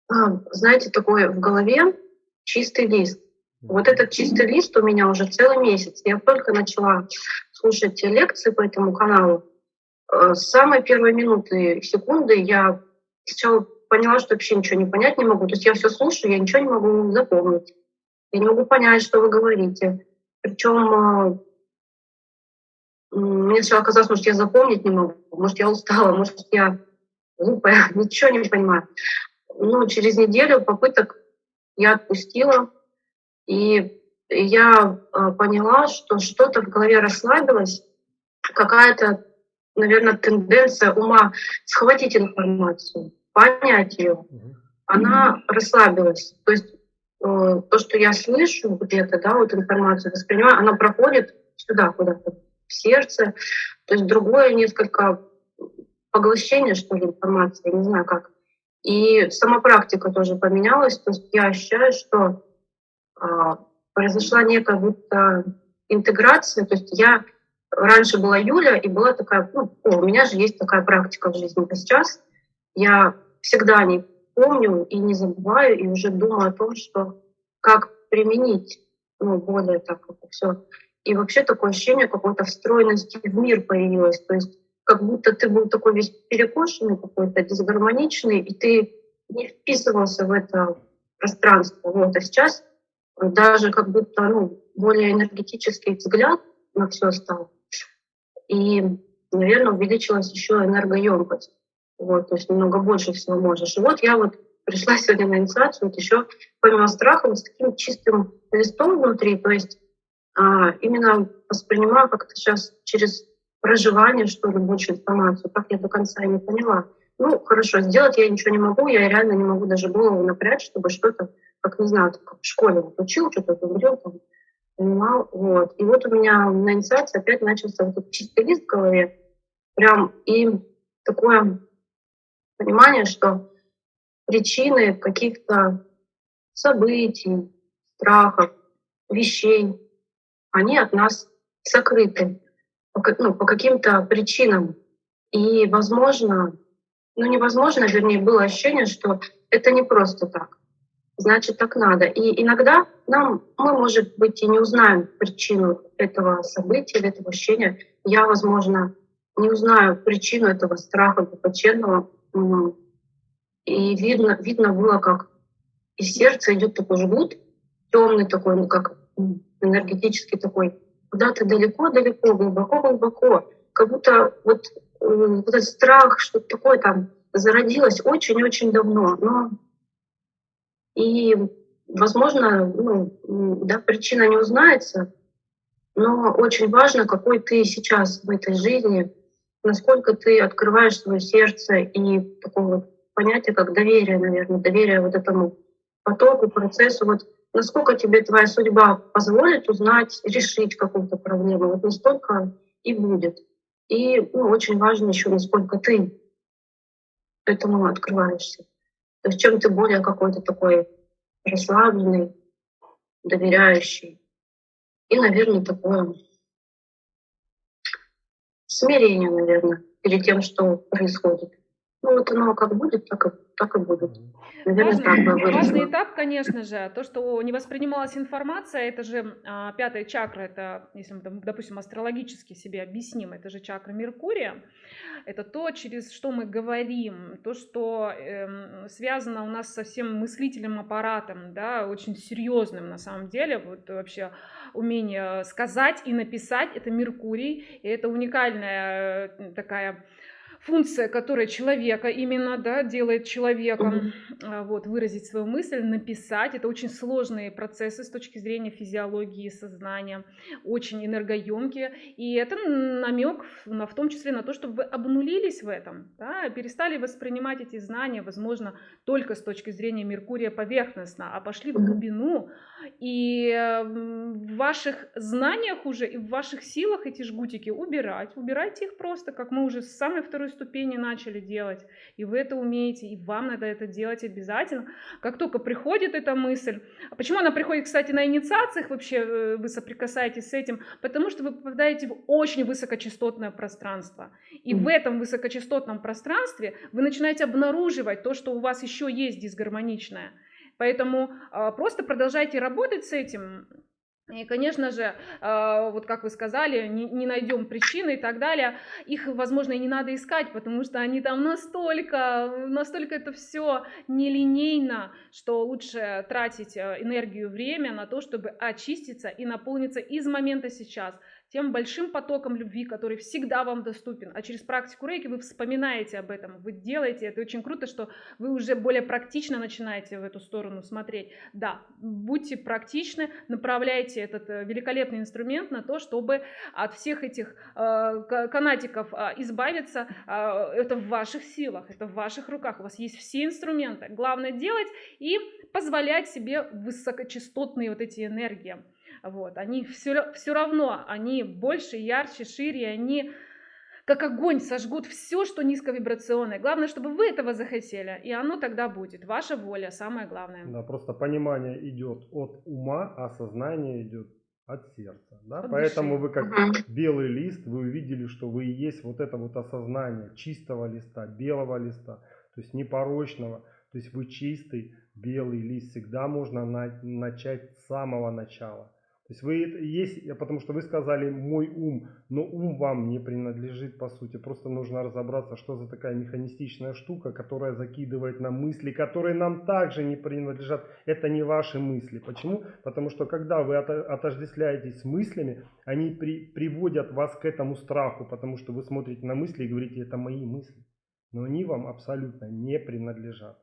а, знаете, такое в голове чистый лист. Вот этот чистый лист у меня уже целый месяц. Я только начала слушать лекции по этому каналу. Э, С самой первой минуты, секунды я сначала поняла, что вообще ничего не понять не могу. То есть я все слушаю, я ничего не могу запомнить. Я не могу понять, что вы говорите. Причем мне сначала казалось, может, я запомнить не могу, может, я устала, может, я глупая, <laughs> ничего не понимаю. Ну, через неделю попыток я отпустила, и я э, поняла, что что-то в голове расслабилось, какая-то, наверное, тенденция ума схватить информацию, понять ее, она расслабилась. То есть то, что я слышу где-то, да, вот информацию воспринимаю, она проходит сюда куда-то, в сердце. То есть другое несколько поглощение, что ли, информации, не знаю как. И сама практика тоже поменялась. То есть я ощущаю, что а, произошла некая будто интеграция. То есть я раньше была Юля, и была такая, ну, о, у меня же есть такая практика в жизни. А сейчас я всегда не помню и не забываю, и уже думаю о том, что как применить ну, более так все. И вообще такое ощущение какой-то встроенности в мир появилось. То есть как будто ты был такой весь перекошенный, какой-то дисгармоничный, и ты не вписывался в это пространство. Вот. А сейчас даже как будто ну, более энергетический взгляд на все стал. И, наверное, увеличилась еще энергоемкость. Вот, то есть немного больше всего можешь. И вот я вот пришла сегодня на инициацию, вот еще помимо страха, вот с таким чистым листом внутри, то есть а, именно воспринимаю как-то сейчас через проживание, что ли, больше информацию, как я до конца не поняла. Ну, хорошо, сделать я ничего не могу, я реально не могу даже голову напрячь, чтобы что-то, как не знаю, как в школе вот учил, что-то говорил, там, понимал, вот. И вот у меня на инициации опять начался вот этот чистый лист в голове, прям и такое понимание, что причины каких-то событий, страхов, вещей, они от нас сокрыты ну, по каким-то причинам. И, возможно, ну невозможно, вернее, было ощущение, что это не просто так. Значит, так надо. И иногда нам, мы, может быть, и не узнаем причину этого события этого ощущения. Я, возможно, не узнаю причину этого страха глубоченного. И видно, видно было, как из сердца идет такой жгут, темный такой, ну как энергетический такой, куда-то далеко-далеко, глубоко-глубоко, как будто вот вот этот страх, что-то такое там зародилось очень-очень давно. Но и, возможно, ну, да, причина не узнается, но очень важно, какой ты сейчас в этой жизни, насколько ты открываешь свое сердце и такое вот понятие, как доверие, наверное, доверие вот этому потоку, процессу. Вот насколько тебе твоя судьба позволит узнать, решить какую-то проблему, вот настолько и будет. И ну, очень важно еще, насколько ты этому открываешься. То есть чем ты более какой-то такой расслабленный, доверяющий. И, наверное, такое смирение, наверное, перед тем, что происходит. Ну вот оно как будет, так и, так и будет.
Наверное, важный, так важный этап, конечно же, то, что не воспринималась информация, это же а, пятая чакра, это, если мы, допустим, астрологически себе объясним, это же чакра Меркурия, это то, через что мы говорим, то, что э, связано у нас со всем мыслительным аппаратом, да, очень серьезным на самом деле, вот вообще умение сказать и написать, это Меркурий, и это уникальная э, такая функция, которая человека именно, да, делает человеком, mm-hmm. вот, выразить свою мысль, написать. Это очень сложные процессы с точки зрения физиологии, сознания, очень энергоемкие. И это намек на, в том числе на то, чтобы вы обнулились в этом, да, перестали воспринимать эти знания, возможно, только с точки зрения Меркурия поверхностно, а пошли в глубину. И в ваших знаниях уже и в ваших силах эти жгутики убирать. Убирайте их просто, как мы уже с самой второй ступени начали делать, и вы это умеете, и вам надо это делать обязательно. Как только приходит эта мысль, а почему она приходит, кстати, на инициациях вообще э, вы соприкасаетесь с этим, потому что вы попадаете в очень высокочастотное пространство, и mm-hmm. в этом высокочастотном пространстве вы начинаете обнаруживать то, что у вас еще есть дисгармоничное. Поэтому э, просто продолжайте работать с этим, и, конечно же, а, вот как вы сказали, не, найдем причины и так далее. Их, возможно, и не надо искать, потому что они там настолько, настолько это все нелинейно, что лучше тратить э, энергию, время на то, чтобы очиститься и наполниться из момента сейчас тем большим потоком любви, который всегда вам доступен. А через практику рейки вы вспоминаете об этом, вы делаете это. Очень круто, что вы уже более практично начинаете в эту сторону смотреть. Да, будьте практичны, направляйте этот э, великолепный инструмент на то, чтобы от всех этих э, канатиков э, избавиться. Э, это в ваших силах, это в ваших руках. У вас есть все инструменты. Главное делать и позволять себе высокочастотные вот эти энергии. Вот, они все, все равно, они больше, ярче, шире, они как огонь сожгут все, что низковибрационное. Главное, чтобы вы этого захотели, и оно тогда будет. Ваша воля самое главное.
Да, просто понимание идет от ума, а сознание идет от сердца. Да? От Поэтому души. вы как белый лист, вы увидели, что вы и есть вот это вот осознание чистого листа, белого листа, то есть непорочного. То есть вы чистый белый лист. Всегда можно на, начать с самого начала То есть вы есть, потому что вы сказали мой ум, но ум вам не принадлежит по сути. Просто нужно разобраться, что за такая механистичная штука, которая закидывает на мысли, которые нам также не принадлежат. Это не ваши мысли. Почему? Потому что когда вы отождествляетесь с мыслями, они при, приводят вас к этому страху, потому что вы смотрите на мысли и говорите, это мои мысли. Но они вам абсолютно не принадлежат.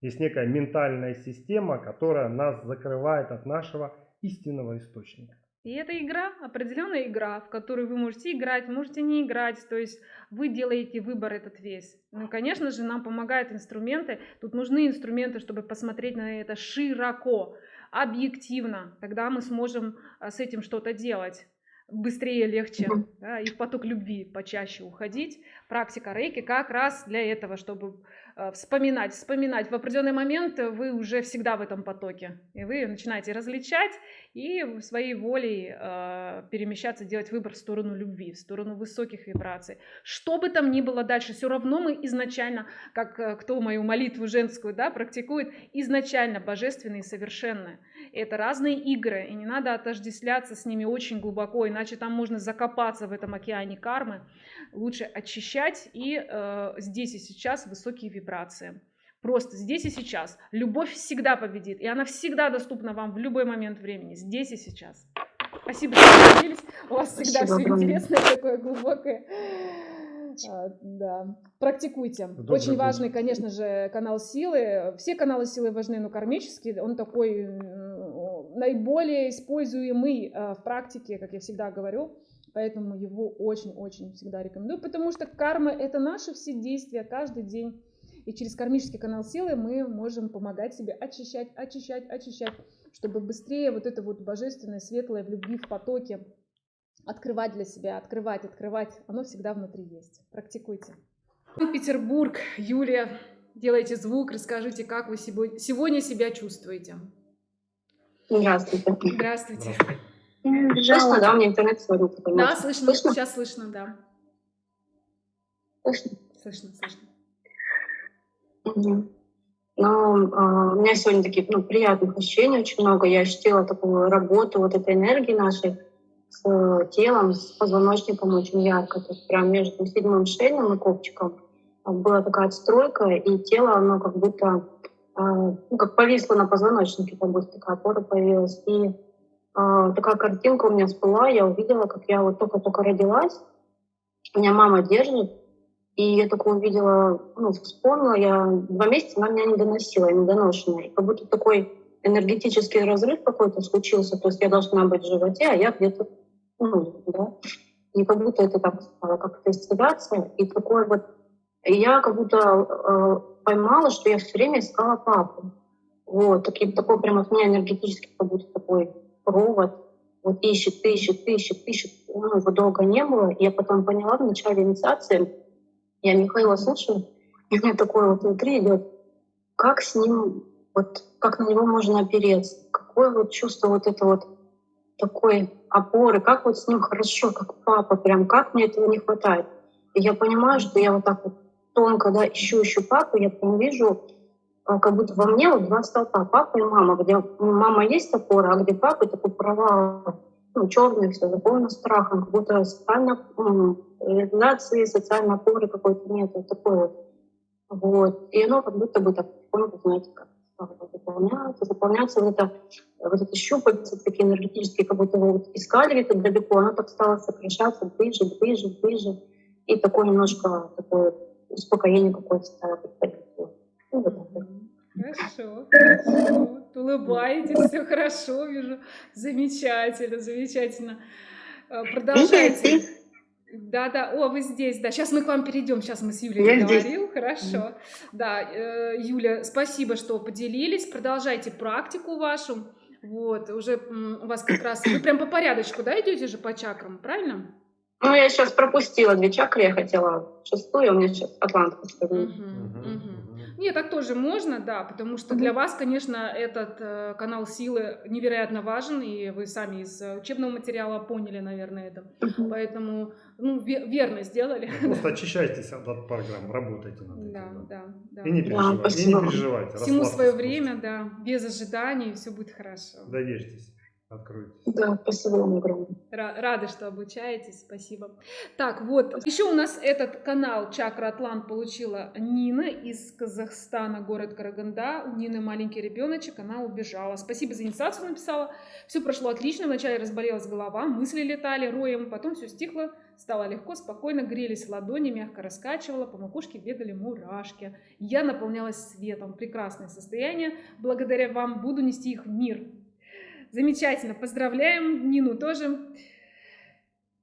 Есть некая ментальная система, которая нас закрывает от нашего истинного источника.
И это игра, определенная игра, в которую вы можете играть, можете не играть, то есть вы делаете выбор этот весь. Ну, конечно же, нам помогают инструменты. Тут нужны инструменты, чтобы посмотреть на это широко, объективно. Тогда мы сможем а, с этим что-то делать быстрее, легче, да, и в поток любви почаще уходить. Практика рейки как раз для этого, чтобы вспоминать, вспоминать. В определенный момент вы уже всегда в этом потоке. И вы начинаете различать и своей волей э, перемещаться, делать выбор в сторону любви, в сторону высоких вибраций. Что бы там ни было дальше, все равно мы изначально, как э, кто мою молитву женскую да, практикует, изначально божественные и совершенные. Это разные игры, и не надо отождествляться с ними очень глубоко, иначе там можно закопаться в этом океане кармы. Лучше очищать и э, здесь и сейчас высокие вибрации. Просто здесь и сейчас. Любовь всегда победит, и она всегда доступна вам в любой момент времени, здесь и сейчас. Спасибо, что поделились. У вас всегда Спасибо, все интересное, такое глубокое. А, да, практикуйте. Добрый Очень важный, конечно же, канал силы. Все каналы силы важны, но кармический, он такой наиболее используемый э, в практике, как я всегда говорю. Поэтому его очень-очень всегда рекомендую, потому что карма — это наши все действия каждый день. И через кармический канал силы мы можем помогать себе очищать, очищать, очищать, чтобы быстрее вот это вот божественное, светлое в любви, в потоке открывать для себя, открывать, открывать. Оно всегда внутри есть. Практикуйте. Петербург, Юлия, делайте звук, расскажите, как вы сегодня себя чувствуете.
Здравствуйте.
Здравствуйте.
Слышно, да? У меня интернет сегодня
Да, слышно. слышно. Сейчас слышно, да.
Слышно?
Слышно, слышно.
Угу. Ну, а, у меня сегодня такие ну, приятных ощущений очень много. Я ощутила такую работу вот этой энергии нашей с э, телом, с позвоночником очень ярко. То есть прям между седьмым шейным и копчиком была такая отстройка, и тело, оно как будто ну, как повисло на позвоночнике, будто такая опора появилась. И а, такая картинка у меня всплыла, я увидела, как я вот только-только родилась, меня мама держит, и я только увидела, ну, вспомнила, я два месяца она меня не доносила, я недоношенная. И как будто такой энергетический разрыв какой-то случился, то есть я должна быть в животе, а я где-то, ну, да. И как будто это так стало как-то исцеляться, и такой вот я как будто э, поймала, что я все время искала папу. Вот, такой, такой прям от меня энергетический как будто такой провод. Вот ищет, ищет, ищет, ищет. Ну, его долго не было. Я потом поняла в начале инициации, я Михаила слушаю, и у меня такое вот внутри идет, как с ним, вот как на него можно опереться, какое вот чувство вот это вот такой опоры, как вот с ним хорошо, как папа, прям как мне этого не хватает. И я понимаю, что я вот так вот тонко, да, ищу, ищу папу, я прям вижу, а, как будто во мне вот два столпа, папа и мама, где мама есть опора, а где папа такой провал, ну, черный, все заполнено страхом, как будто социально, реализации, социальной опоры какой-то нет, вот такой вот. Вот. И оно как будто бы так потихоньку, знаете, как заполняться, заполняться, вот это, вот это щупальца такие энергетические, как будто вы вот искали где-то далеко, оно так стало сокращаться ближе, ближе, ближе. И такое немножко такое успокоение какое-то стало приходить.
Хорошо, хорошо. Улыбаетесь, все хорошо, вижу. Замечательно, замечательно. Э, продолжайте. Да, да, о, вы здесь, да. Сейчас мы к вам перейдем. Сейчас мы с Юлей Я говорим. Хорошо. Да, э, Юля, спасибо, что поделились. Продолжайте практику вашу. Вот, уже у вас как раз вы прям по порядочку, да, идете же по чакрам, правильно?
Ну, я сейчас пропустила две чакры, я хотела шестую, а у меня сейчас атлант. Угу,
угу. Нет, так тоже можно, да, потому что для вас, конечно, этот э, канал силы невероятно важен, и вы сами из учебного материала поняли, наверное, это. Поэтому, ну, верно сделали.
Просто очищайтесь от, от программ, работайте над этим.
Да, да, да.
И не переживайте, да, и не переживайте.
Всему свое время, да, без ожиданий, все будет хорошо.
Доверьтесь. Откройтесь.
Да, спасибо вам огромное.
Ра- Рады, что обучаетесь, спасибо. Так, вот, еще у нас этот канал Чакра Атлант получила Нина из Казахстана, город Караганда. У Нины маленький ребеночек, она убежала. Спасибо за инициацию написала. Все прошло отлично, вначале разболелась голова, мысли летали роем, потом все стихло, стало легко, спокойно, грелись ладони, мягко раскачивала, по макушке бегали мурашки. Я наполнялась светом, прекрасное состояние. Благодаря вам буду нести их в мир. Замечательно, поздравляем Нину тоже.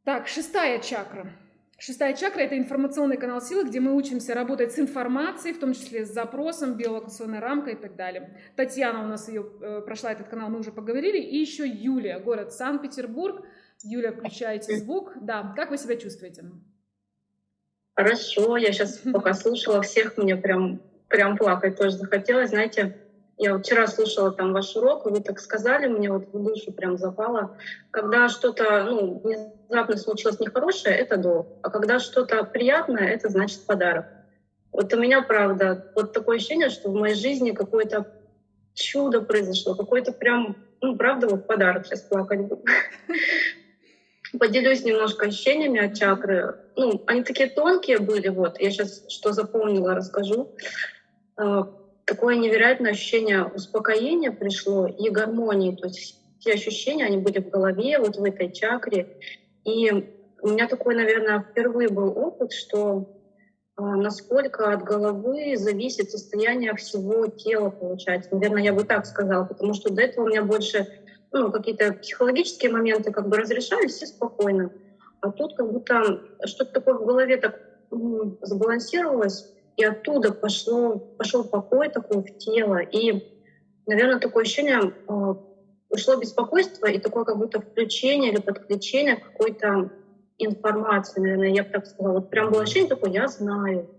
Так, шестая чакра. Шестая чакра – это информационный канал силы, где мы учимся работать с информацией, в том числе с запросом, биолокационной рамкой и так далее. Татьяна у нас ее э, прошла этот канал, мы уже поговорили. И еще Юлия, город Санкт-Петербург. Юлия, включайте звук. Да, как вы себя чувствуете?
Хорошо, я сейчас <laughs> пока слушала всех, мне прям, прям плакать тоже захотелось. Знаете, я вчера слушала там ваш урок, вы так сказали, мне вот в душу прям запало. Когда что-то ну, внезапно случилось нехорошее, это долг. А когда что-то приятное, это значит подарок. Вот у меня, правда, вот такое ощущение, что в моей жизни какое-то чудо произошло, какой-то прям, ну, правда, вот подарок сейчас плакать буду. <laughs> Поделюсь немножко ощущениями от чакры. Ну, они такие тонкие были, вот. Я сейчас что запомнила, расскажу. Такое невероятное ощущение успокоения пришло и гармонии. То есть все ощущения, они были в голове, вот в этой чакре. И у меня такой, наверное, впервые был опыт, что а, насколько от головы зависит состояние всего тела, получается. Наверное, я бы так сказала, потому что до этого у меня больше ну, какие-то психологические моменты как бы разрешались все спокойно. А тут как будто что-то такое в голове так сбалансировалось, и оттуда пошло, пошел покой такой в тело. И, наверное, такое ощущение, э, ушло беспокойство и такое как будто включение или подключение какой-то информации, наверное, я бы так сказала. Вот прям было ощущение такое, я знаю,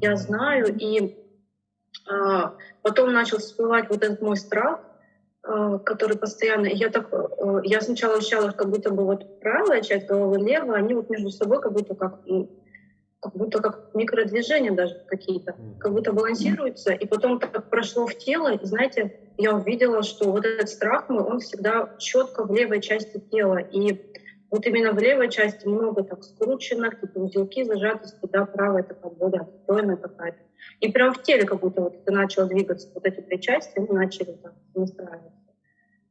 я знаю. И а, потом начал всплывать вот этот мой страх, а, который постоянно, я так, э, я сначала ощущала, как будто бы вот правая часть головы, левая, они вот между собой как будто как, как будто как микродвижения даже какие-то, как будто балансируются, и потом так прошло в тело, и знаете, я увидела, что вот этот страх мой, он всегда четко в левой части тела, и вот именно в левой части много так скручено, какие-то узелки зажатости, да, правая такая более отстойная какая-то. И прям в теле как будто вот это начало двигаться, вот эти три части, они начали так настраиваться.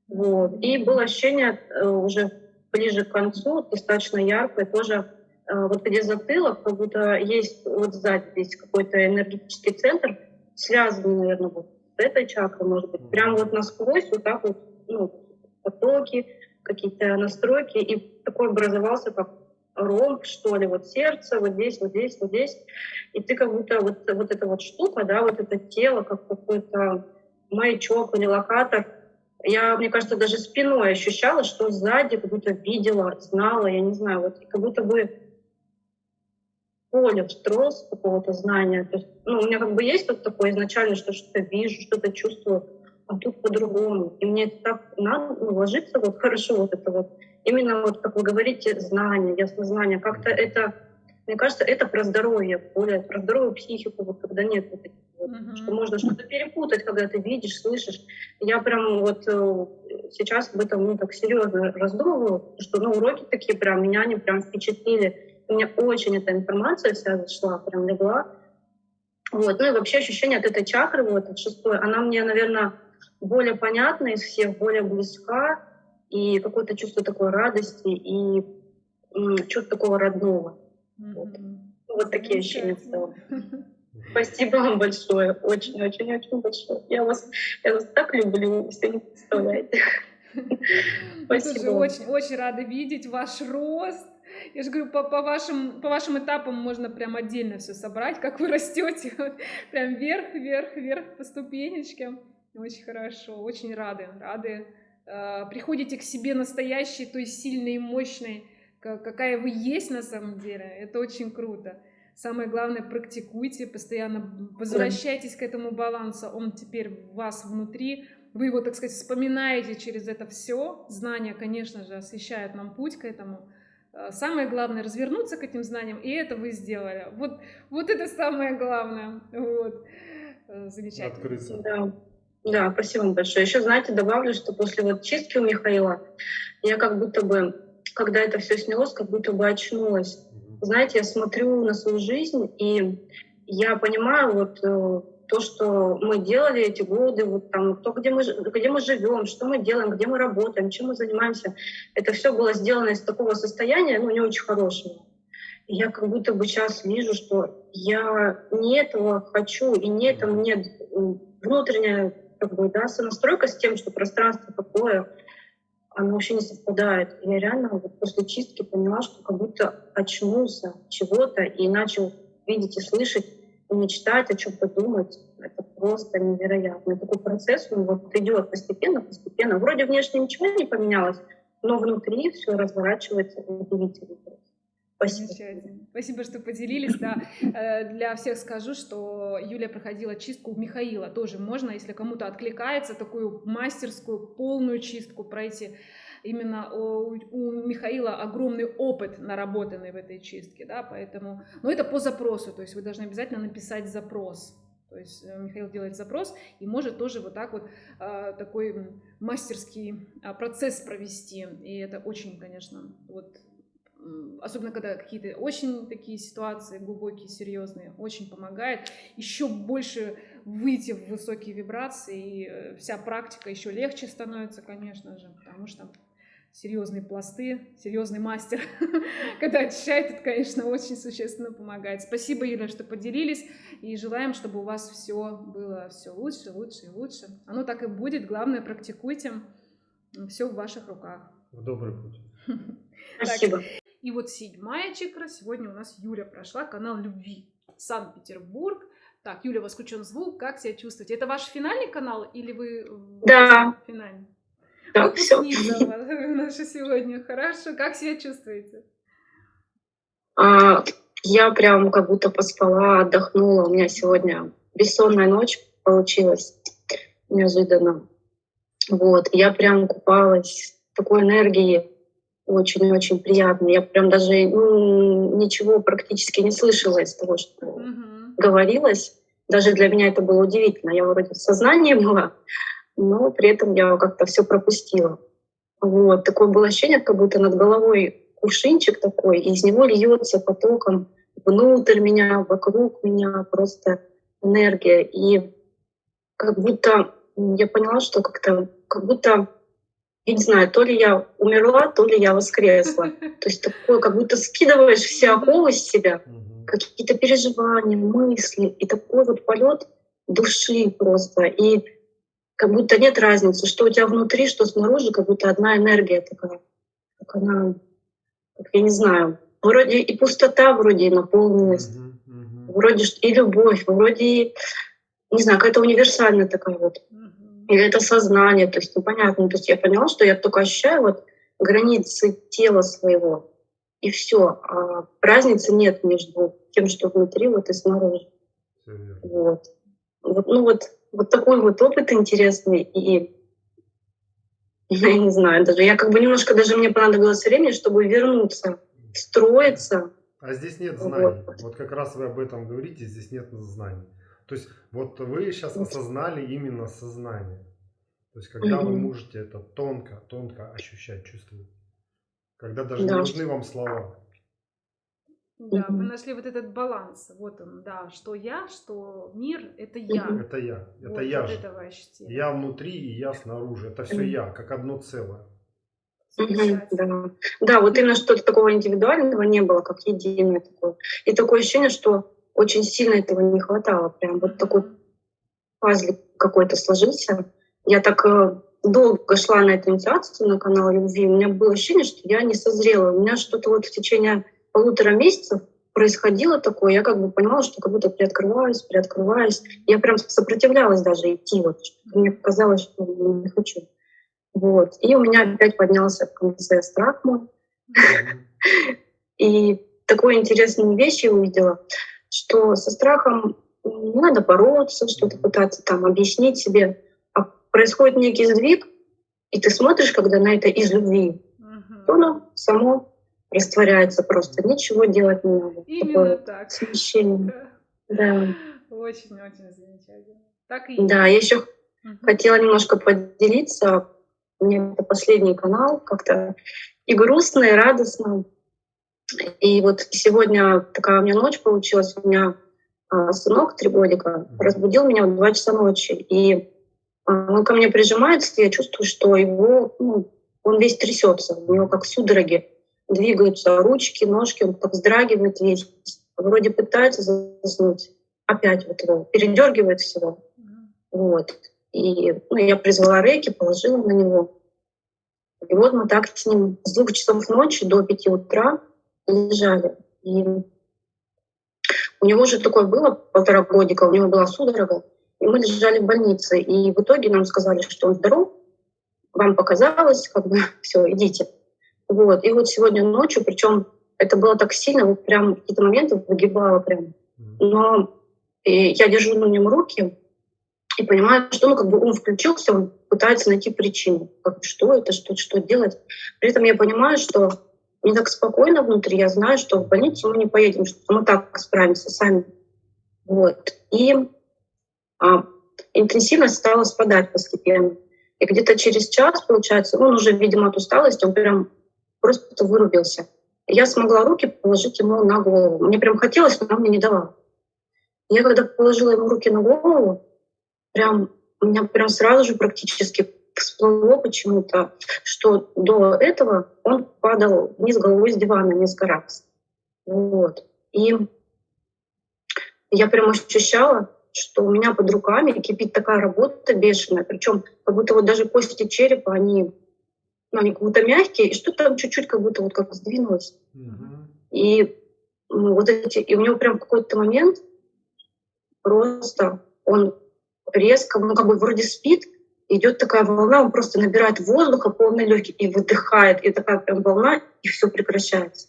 Вот. И было ощущение э, уже ближе к концу, достаточно яркое, тоже вот где затылок, как будто есть вот сзади здесь какой-то энергетический центр, связанный, наверное, вот с этой чакрой, может быть, прям вот насквозь вот так вот, ну, потоки, какие-то настройки, и такой образовался как ромб, что ли, вот сердце, вот здесь, вот здесь, вот здесь. И ты как будто вот, вот эта вот штука, да, вот это тело, как какой-то маячок или локатор. Я, мне кажется, даже спиной ощущала, что сзади как будто видела, знала, я не знаю, вот как будто бы поле встроился какого-то знания. То есть, ну, у меня как бы есть вот такое изначально, что что-то вижу, что-то чувствую, а тут по-другому. И мне это так надо ну, вот хорошо вот это вот. Именно вот, как вы говорите, знание, яснознание. Как-то это, мне кажется, это про здоровье, более про здоровую психику, вот когда нет вот этих вот, uh-huh. что можно что-то перепутать, когда ты видишь, слышишь. Я прям вот э, сейчас об этом ну, так серьезно раздумываю, что ну, уроки такие прям, меня они прям впечатлили. Мне очень эта информация вся зашла, прям легла. Вот. Ну и вообще ощущение от этой чакры, вот, от шестой, она мне, наверное, более понятна из всех, более близка, и какое-то чувство такой радости и чувство такого родного. Mm-hmm. Вот. вот такие ощущения в целом. Спасибо вам большое, очень-очень-очень большое. Я вас, я вас так люблю, если не представляете.
Спасибо. Мы тоже очень, очень рады видеть ваш рост. Я же говорю, по, по, вашим, по вашим этапам можно прям отдельно все собрать, как вы растете, <laughs> прям вверх, вверх, вверх по ступенечкам. Очень хорошо, очень рады, рады. Э, приходите к себе настоящей, то есть сильной и мощной, какая вы есть на самом деле. Это очень круто. Самое главное, практикуйте, постоянно возвращайтесь к этому балансу. Он теперь у вас внутри. Вы его, так сказать, вспоминаете через это все. Знания, конечно же, освещают нам путь к этому. Э, самое главное развернуться к этим знаниям, и это вы сделали. Вот, вот это самое главное. Вот. Э, замечательно.
Открыться.
Да. Да, спасибо вам большое. Еще, знаете, добавлю, что после вот чистки у Михаила я как будто бы, когда это все снялось, как будто бы очнулась. Знаете, я смотрю на свою жизнь, и я понимаю вот э, то, что мы делали эти годы, вот там, то, где мы, где мы живем, что мы делаем, где мы работаем, чем мы занимаемся, это все было сделано из такого состояния, ну, не очень хорошего. И я как будто бы сейчас вижу, что я не этого хочу, и не это мне внутренняя как бы, да, сонастройка с тем, что пространство такое, оно вообще не совпадает. Я реально вот после чистки поняла, что как будто очнулся чего-то и начал видеть и слышать, мечтать, о чем подумать. Это просто невероятно. Такой процесс, он вот идет постепенно, постепенно. Вроде внешне ничего не поменялось, но внутри все разворачивается удивительно.
Спасибо. Спасибо, что поделились. Да. Э, для всех скажу, что Юлия проходила чистку у Михаила. Тоже можно, если кому-то откликается, такую мастерскую, полную чистку пройти. Именно у, у Михаила огромный опыт наработанный в этой чистке, да, поэтому, но это по запросу, то есть вы должны обязательно написать запрос, то есть э, Михаил делает запрос и может тоже вот так вот э, такой мастерский процесс провести. И это очень, конечно, вот особенно когда какие-то очень такие ситуации глубокие, серьезные, очень помогает еще больше выйти в высокие вибрации, и э, вся практика еще легче становится, конечно же, потому что серьезные пласты, серьезный мастер, <laughs> когда очищает, это, конечно, очень существенно помогает. Спасибо, Юля, что поделились, и желаем, чтобы у вас все было все лучше, лучше и лучше. Оно так и будет, главное, практикуйте, все в ваших руках.
В добрый путь. <laughs>
Спасибо.
И вот седьмая чакра. Сегодня у нас Юля прошла. Канал любви. Санкт-Петербург. Так, Юля, у вас включен звук. Как себя чувствуете? Это ваш финальный канал или вы...
Да.
Финальный.
Да,
Выпускница наша сегодня. Хорошо. Как себя чувствуете?
А, я прям как будто поспала, отдохнула. У меня сегодня бессонная ночь получилась неожиданно. Вот, я прям купалась такой энергии, очень-очень приятно. Я прям даже ну, ничего практически не слышала из того, что uh-huh. говорилось. Даже для меня это было удивительно. Я вроде в сознании была, но при этом я как-то все пропустила. Вот. Такое было ощущение, как будто над головой кувшинчик такой, и из него льется потоком внутрь меня, вокруг меня просто энергия. И как будто я поняла, что как-то как будто я не знаю, то ли я умерла, то ли я воскресла. <laughs> То есть такое, как будто скидываешь все оковы с себя, какие-то переживания, мысли, и такой вот полет души просто. И как будто нет разницы, что у тебя внутри, что снаружи, как будто одна энергия такая. Как она, как я не знаю, вроде и пустота вроде и наполнилась, вроде и любовь, вроде и, не знаю, какая-то универсальная такая вот или это сознание, то есть непонятно. То есть я поняла, что я только ощущаю вот границы тела своего, и все. А разницы нет между тем, что внутри, вот и снаружи. Вот. вот. Ну вот, вот такой вот опыт интересный, и я не знаю, даже я как бы немножко, даже мне понадобилось времени, чтобы вернуться, встроиться.
А здесь нет знаний. Вот. вот как раз вы об этом говорите, здесь нет знаний. То есть вот вы сейчас осознали именно сознание. То есть когда вы можете это тонко, тонко ощущать, чувствовать. Когда даже да. не нужны вам слова.
Да, вы нашли вот этот баланс. Вот он, да, что я, что мир, это я.
Это я, это вот, я же. Этого я внутри и я снаружи. Это все я, как одно целое.
Да. да, вот именно что-то такого индивидуального не было, как единое такое. И такое ощущение, что очень сильно этого не хватало. Прям вот такой пазлик какой-то сложился. Я так э, долго шла на эту инициацию на канал любви. У меня было ощущение, что я не созрела. У меня что-то вот в течение полутора месяцев происходило такое, я как бы понимала, что как будто приоткрываюсь, приоткрываюсь. Я прям сопротивлялась даже идти, вот, мне показалось, что не хочу. Вот. И у меня опять поднялся в конце страх мой. И такую интересную вещь я увидела что со страхом не надо бороться, что-то пытаться там объяснить себе, а происходит некий сдвиг, и ты смотришь, когда на это из любви, то оно само растворяется просто, ничего делать не надо.
Именно Такое так.
Смещение.
Да. Очень-очень замечательно. Так и
Да, я еще Угу. Хотела немножко поделиться. У меня это последний канал, как-то и грустно, и радостно. И вот сегодня такая у меня ночь получилась. У меня а, сынок три годика разбудил меня в два часа ночи. И а, он ко мне прижимается, и я чувствую, что его, ну, он весь трясется, у него как судороги двигаются ручки, ножки, он так вздрагивает весь. Вроде пытается заснуть, опять вот его передергивает всего. Вот. И ну, я призвала рейки, положила на него. И вот мы так с ним с двух часов ночи до пяти утра лежали. И у него же такое было полтора годика, у него была судорога, и мы лежали в больнице. И в итоге нам сказали, что он здоров, вам показалось, как бы <laughs> все, идите. Вот. И вот сегодня ночью, причем это было так сильно, вот прям какие-то моменты выгибало прям. Но я держу на нем руки и понимаю, что ну, как бы он включился, он пытается найти причину. Как, что это, что, что делать. При этом я понимаю, что мне так спокойно внутри, я знаю, что в больницу мы не поедем, что мы так справимся сами. Вот. И а, интенсивность стала спадать постепенно. И где-то через час, получается, он уже, видимо, от усталости, он прям просто вырубился. Я смогла руки положить ему на голову. Мне прям хотелось, но он мне не давал. Я когда положила ему руки на голову, прям у меня прям сразу же практически всплыло почему-то, что до этого он падал вниз головой с дивана несколько раз. Вот. И я прям ощущала, что у меня под руками кипит такая работа бешеная, причем как будто вот даже кости черепа, они, ну, они как будто мягкие, и что-то там чуть-чуть как будто вот как сдвинулось. Mm-hmm. И ну, вот эти, и у него прям какой-то момент просто он резко, ну как бы вроде спит, идет такая волна, он просто набирает воздуха полный легкий и выдыхает, и такая прям волна, и все прекращается.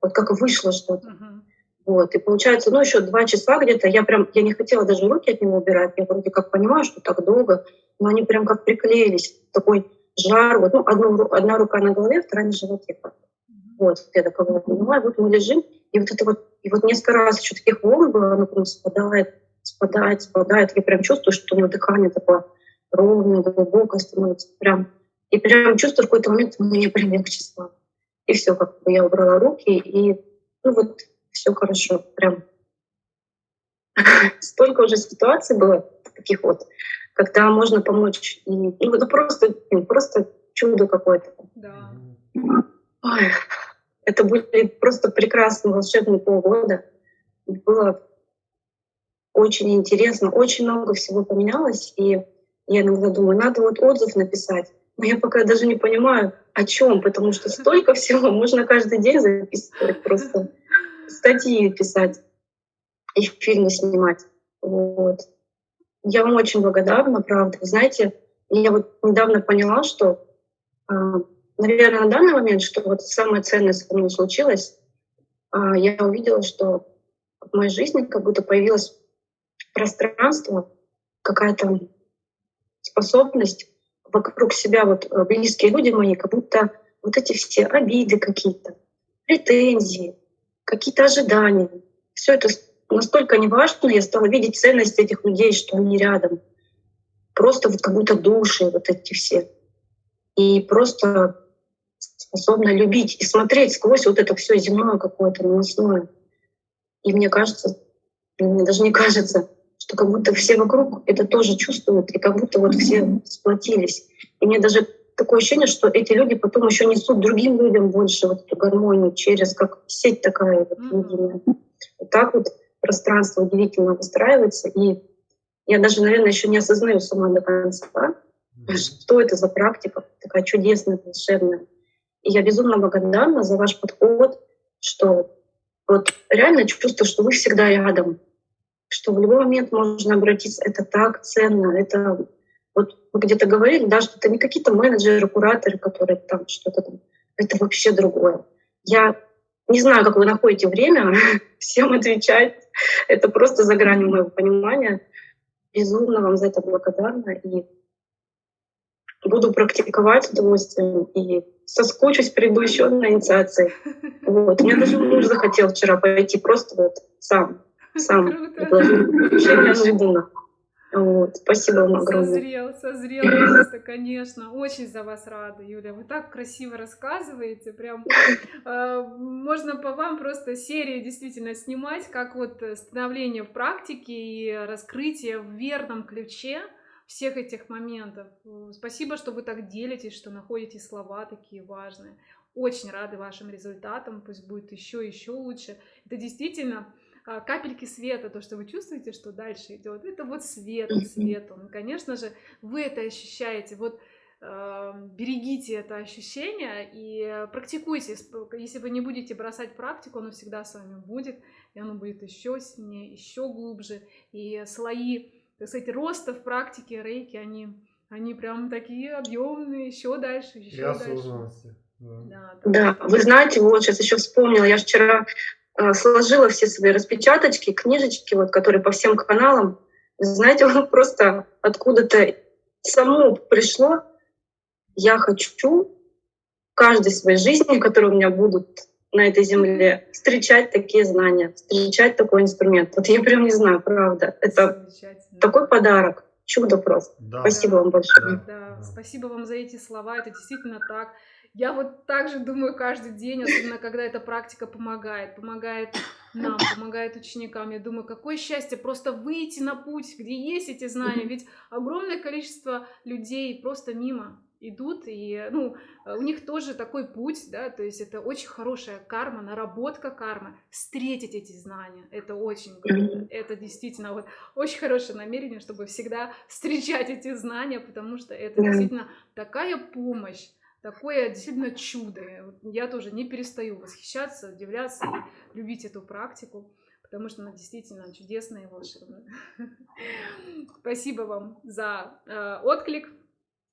Вот как вышло что-то. Uh-huh. Вот, и получается, ну, еще два часа где-то, я прям, я не хотела даже руки от него убирать, я вроде как понимаю, что так долго, но они прям как приклеились, такой жар, вот, ну, одну, одна рука на голове, вторая на животе. Вот, я такого понимаю, вот мы лежим, и вот это вот, и вот несколько раз еще таких волн было, оно прям спадает, спадает, спадает, я прям чувствую, что у него дыхание такое ровное, глубокое становится, прям, и прям чувствую в какой-то момент, мне прям легче стало. И все, как бы я убрала руки, и ну вот все хорошо, прям. <laughs> Столько уже ситуаций было таких вот, когда можно помочь. И, ну, это просто, ну, просто чудо какое-то. Да. Ой, это были просто прекрасные волшебные полгода. Было очень интересно, очень много всего поменялось, и я иногда думаю, надо вот отзыв написать. Но я пока даже не понимаю, о чем, потому что столько <laughs> всего можно каждый день записывать просто статьи писать и фильмы снимать. Вот. Я вам очень благодарна, правда. Вы знаете, я вот недавно поняла, что, а, наверное, на данный момент, что вот самое ценное со мной случилось, а, я увидела, что в моей жизни как будто появилось пространство, какая-то способность вокруг себя, вот э, близкие люди мои, как будто вот эти все обиды какие-то, претензии, какие-то ожидания. Все это настолько неважно, я стала видеть ценность этих людей, что они рядом. Просто вот как будто души вот эти все. И просто способна любить и смотреть сквозь вот это все земное какое-то, наносное. И мне кажется, мне даже не кажется, что как будто все вокруг это тоже чувствуют, и как будто вот все сплотились. И мне даже такое ощущение, что эти люди потом еще несут другим людям больше вот эту гармонию через как сеть такая вот единая. Вот так вот пространство удивительно выстраивается, и я даже, наверное, еще не осознаю сама до конца, что это за практика такая чудесная, волшебная. И я безумно благодарна за ваш подход, что вот реально чувствую, что вы всегда рядом, что в любой момент можно обратиться. Это так ценно, это вот вы где-то говорили, да, что это не какие-то менеджеры, кураторы, которые там что-то там. Это вообще другое. Я не знаю, как вы находите время <laughs> всем отвечать. Это просто за гранью моего понимания. Безумно вам за это благодарна. И буду практиковать с удовольствием. И соскучусь, приду еще на инициации. Вот. У меня даже муж захотел вчера пойти просто вот сам. Сам. Вообще неожиданно. Вот. Спасибо вам огромное.
Созрел, созрел просто, конечно. Очень за вас рада, Юля. Вы так красиво рассказываете. Прям <laughs> э, можно по вам просто серии действительно снимать, как вот становление в практике и раскрытие в верном ключе всех этих моментов. Спасибо, что вы так делитесь, что находите слова такие важные. Очень рады вашим результатам. Пусть будет еще еще лучше. Это действительно капельки света, то, что вы чувствуете, что дальше идет, это вот свет, свет он. Конечно же, вы это ощущаете. Вот э, берегите это ощущение и практикуйте. Если вы не будете бросать практику, оно всегда с вами будет, и оно будет еще сильнее, еще глубже. И слои, так сказать, роста в практике рейки, они, они прям такие объемные, еще дальше, еще
и
дальше.
Да, да, вы знаете, вот сейчас еще вспомнила, я вчера сложила все свои распечаточки, книжечки, вот, которые по всем каналам. Знаете, <laughs> просто откуда-то само пришло. Я хочу в каждой своей жизни, которые у меня будут на этой земле, встречать такие знания, встречать такой инструмент. Вот я прям не знаю, правда. Это такой подарок. Чудо просто. Да. Спасибо вам большое.
Да. да, спасибо вам за эти слова. Это действительно так. Я вот также думаю каждый день, особенно когда эта практика помогает, помогает нам, помогает ученикам. Я думаю, какое счастье просто выйти на путь, где есть эти знания. Ведь огромное количество людей просто мимо идут, и ну, у них тоже такой путь, да, то есть это очень хорошая карма, наработка кармы, встретить эти знания, это очень круто, это действительно вот очень хорошее намерение, чтобы всегда встречать эти знания, потому что это действительно такая помощь, такое действительно чудо. Я тоже не перестаю восхищаться, удивляться и любить эту практику, потому что она действительно чудесная и волшебная. <laughs> Спасибо вам за э, отклик.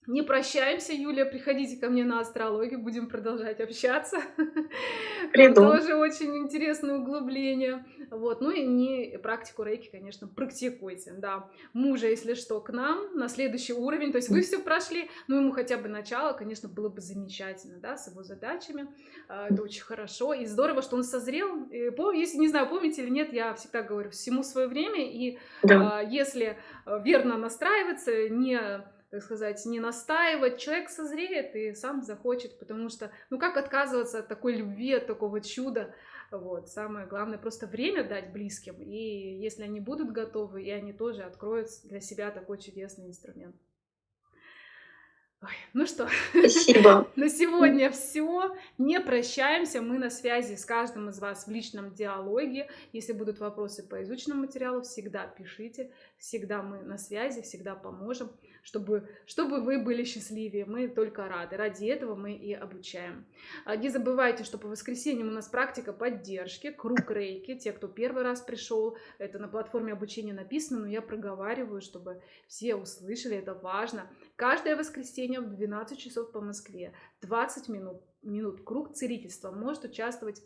Не прощаемся, Юлия, приходите ко мне на астрологию, будем продолжать общаться. <laughs>
Приду.
Тоже очень интересное углубление. Вот. Ну и не практику рейки, конечно, практикуйте. Да. Мужа, если что, к нам на следующий уровень. То есть вы все прошли, ну ему хотя бы начало, конечно, было бы замечательно, да, с его задачами. А, это очень хорошо. И здорово, что он созрел. И, если, не знаю, помните или нет, я всегда говорю, всему свое время. И да. если э, верно настраиваться, не так сказать, не настаивать, человек созреет и сам захочет, потому что, ну как отказываться от такой любви, от такого чуда, вот, самое главное просто время дать близким, и если они будут готовы, и они тоже откроют для себя такой чудесный инструмент. Ой, ну что,
Спасибо. <laughs>
на сегодня все. Не прощаемся. Мы на связи с каждым из вас в личном диалоге. Если будут вопросы по изученному материалу, всегда пишите. Всегда мы на связи, всегда поможем чтобы, чтобы вы были счастливее. Мы только рады. Ради этого мы и обучаем. А, не забывайте, что по воскресеньям у нас практика поддержки, круг рейки. Те, кто первый раз пришел, это на платформе обучения написано, но я проговариваю, чтобы все услышали, это важно. Каждое воскресенье в 12 часов по Москве, 20 минут, минут круг целительства. Может участвовать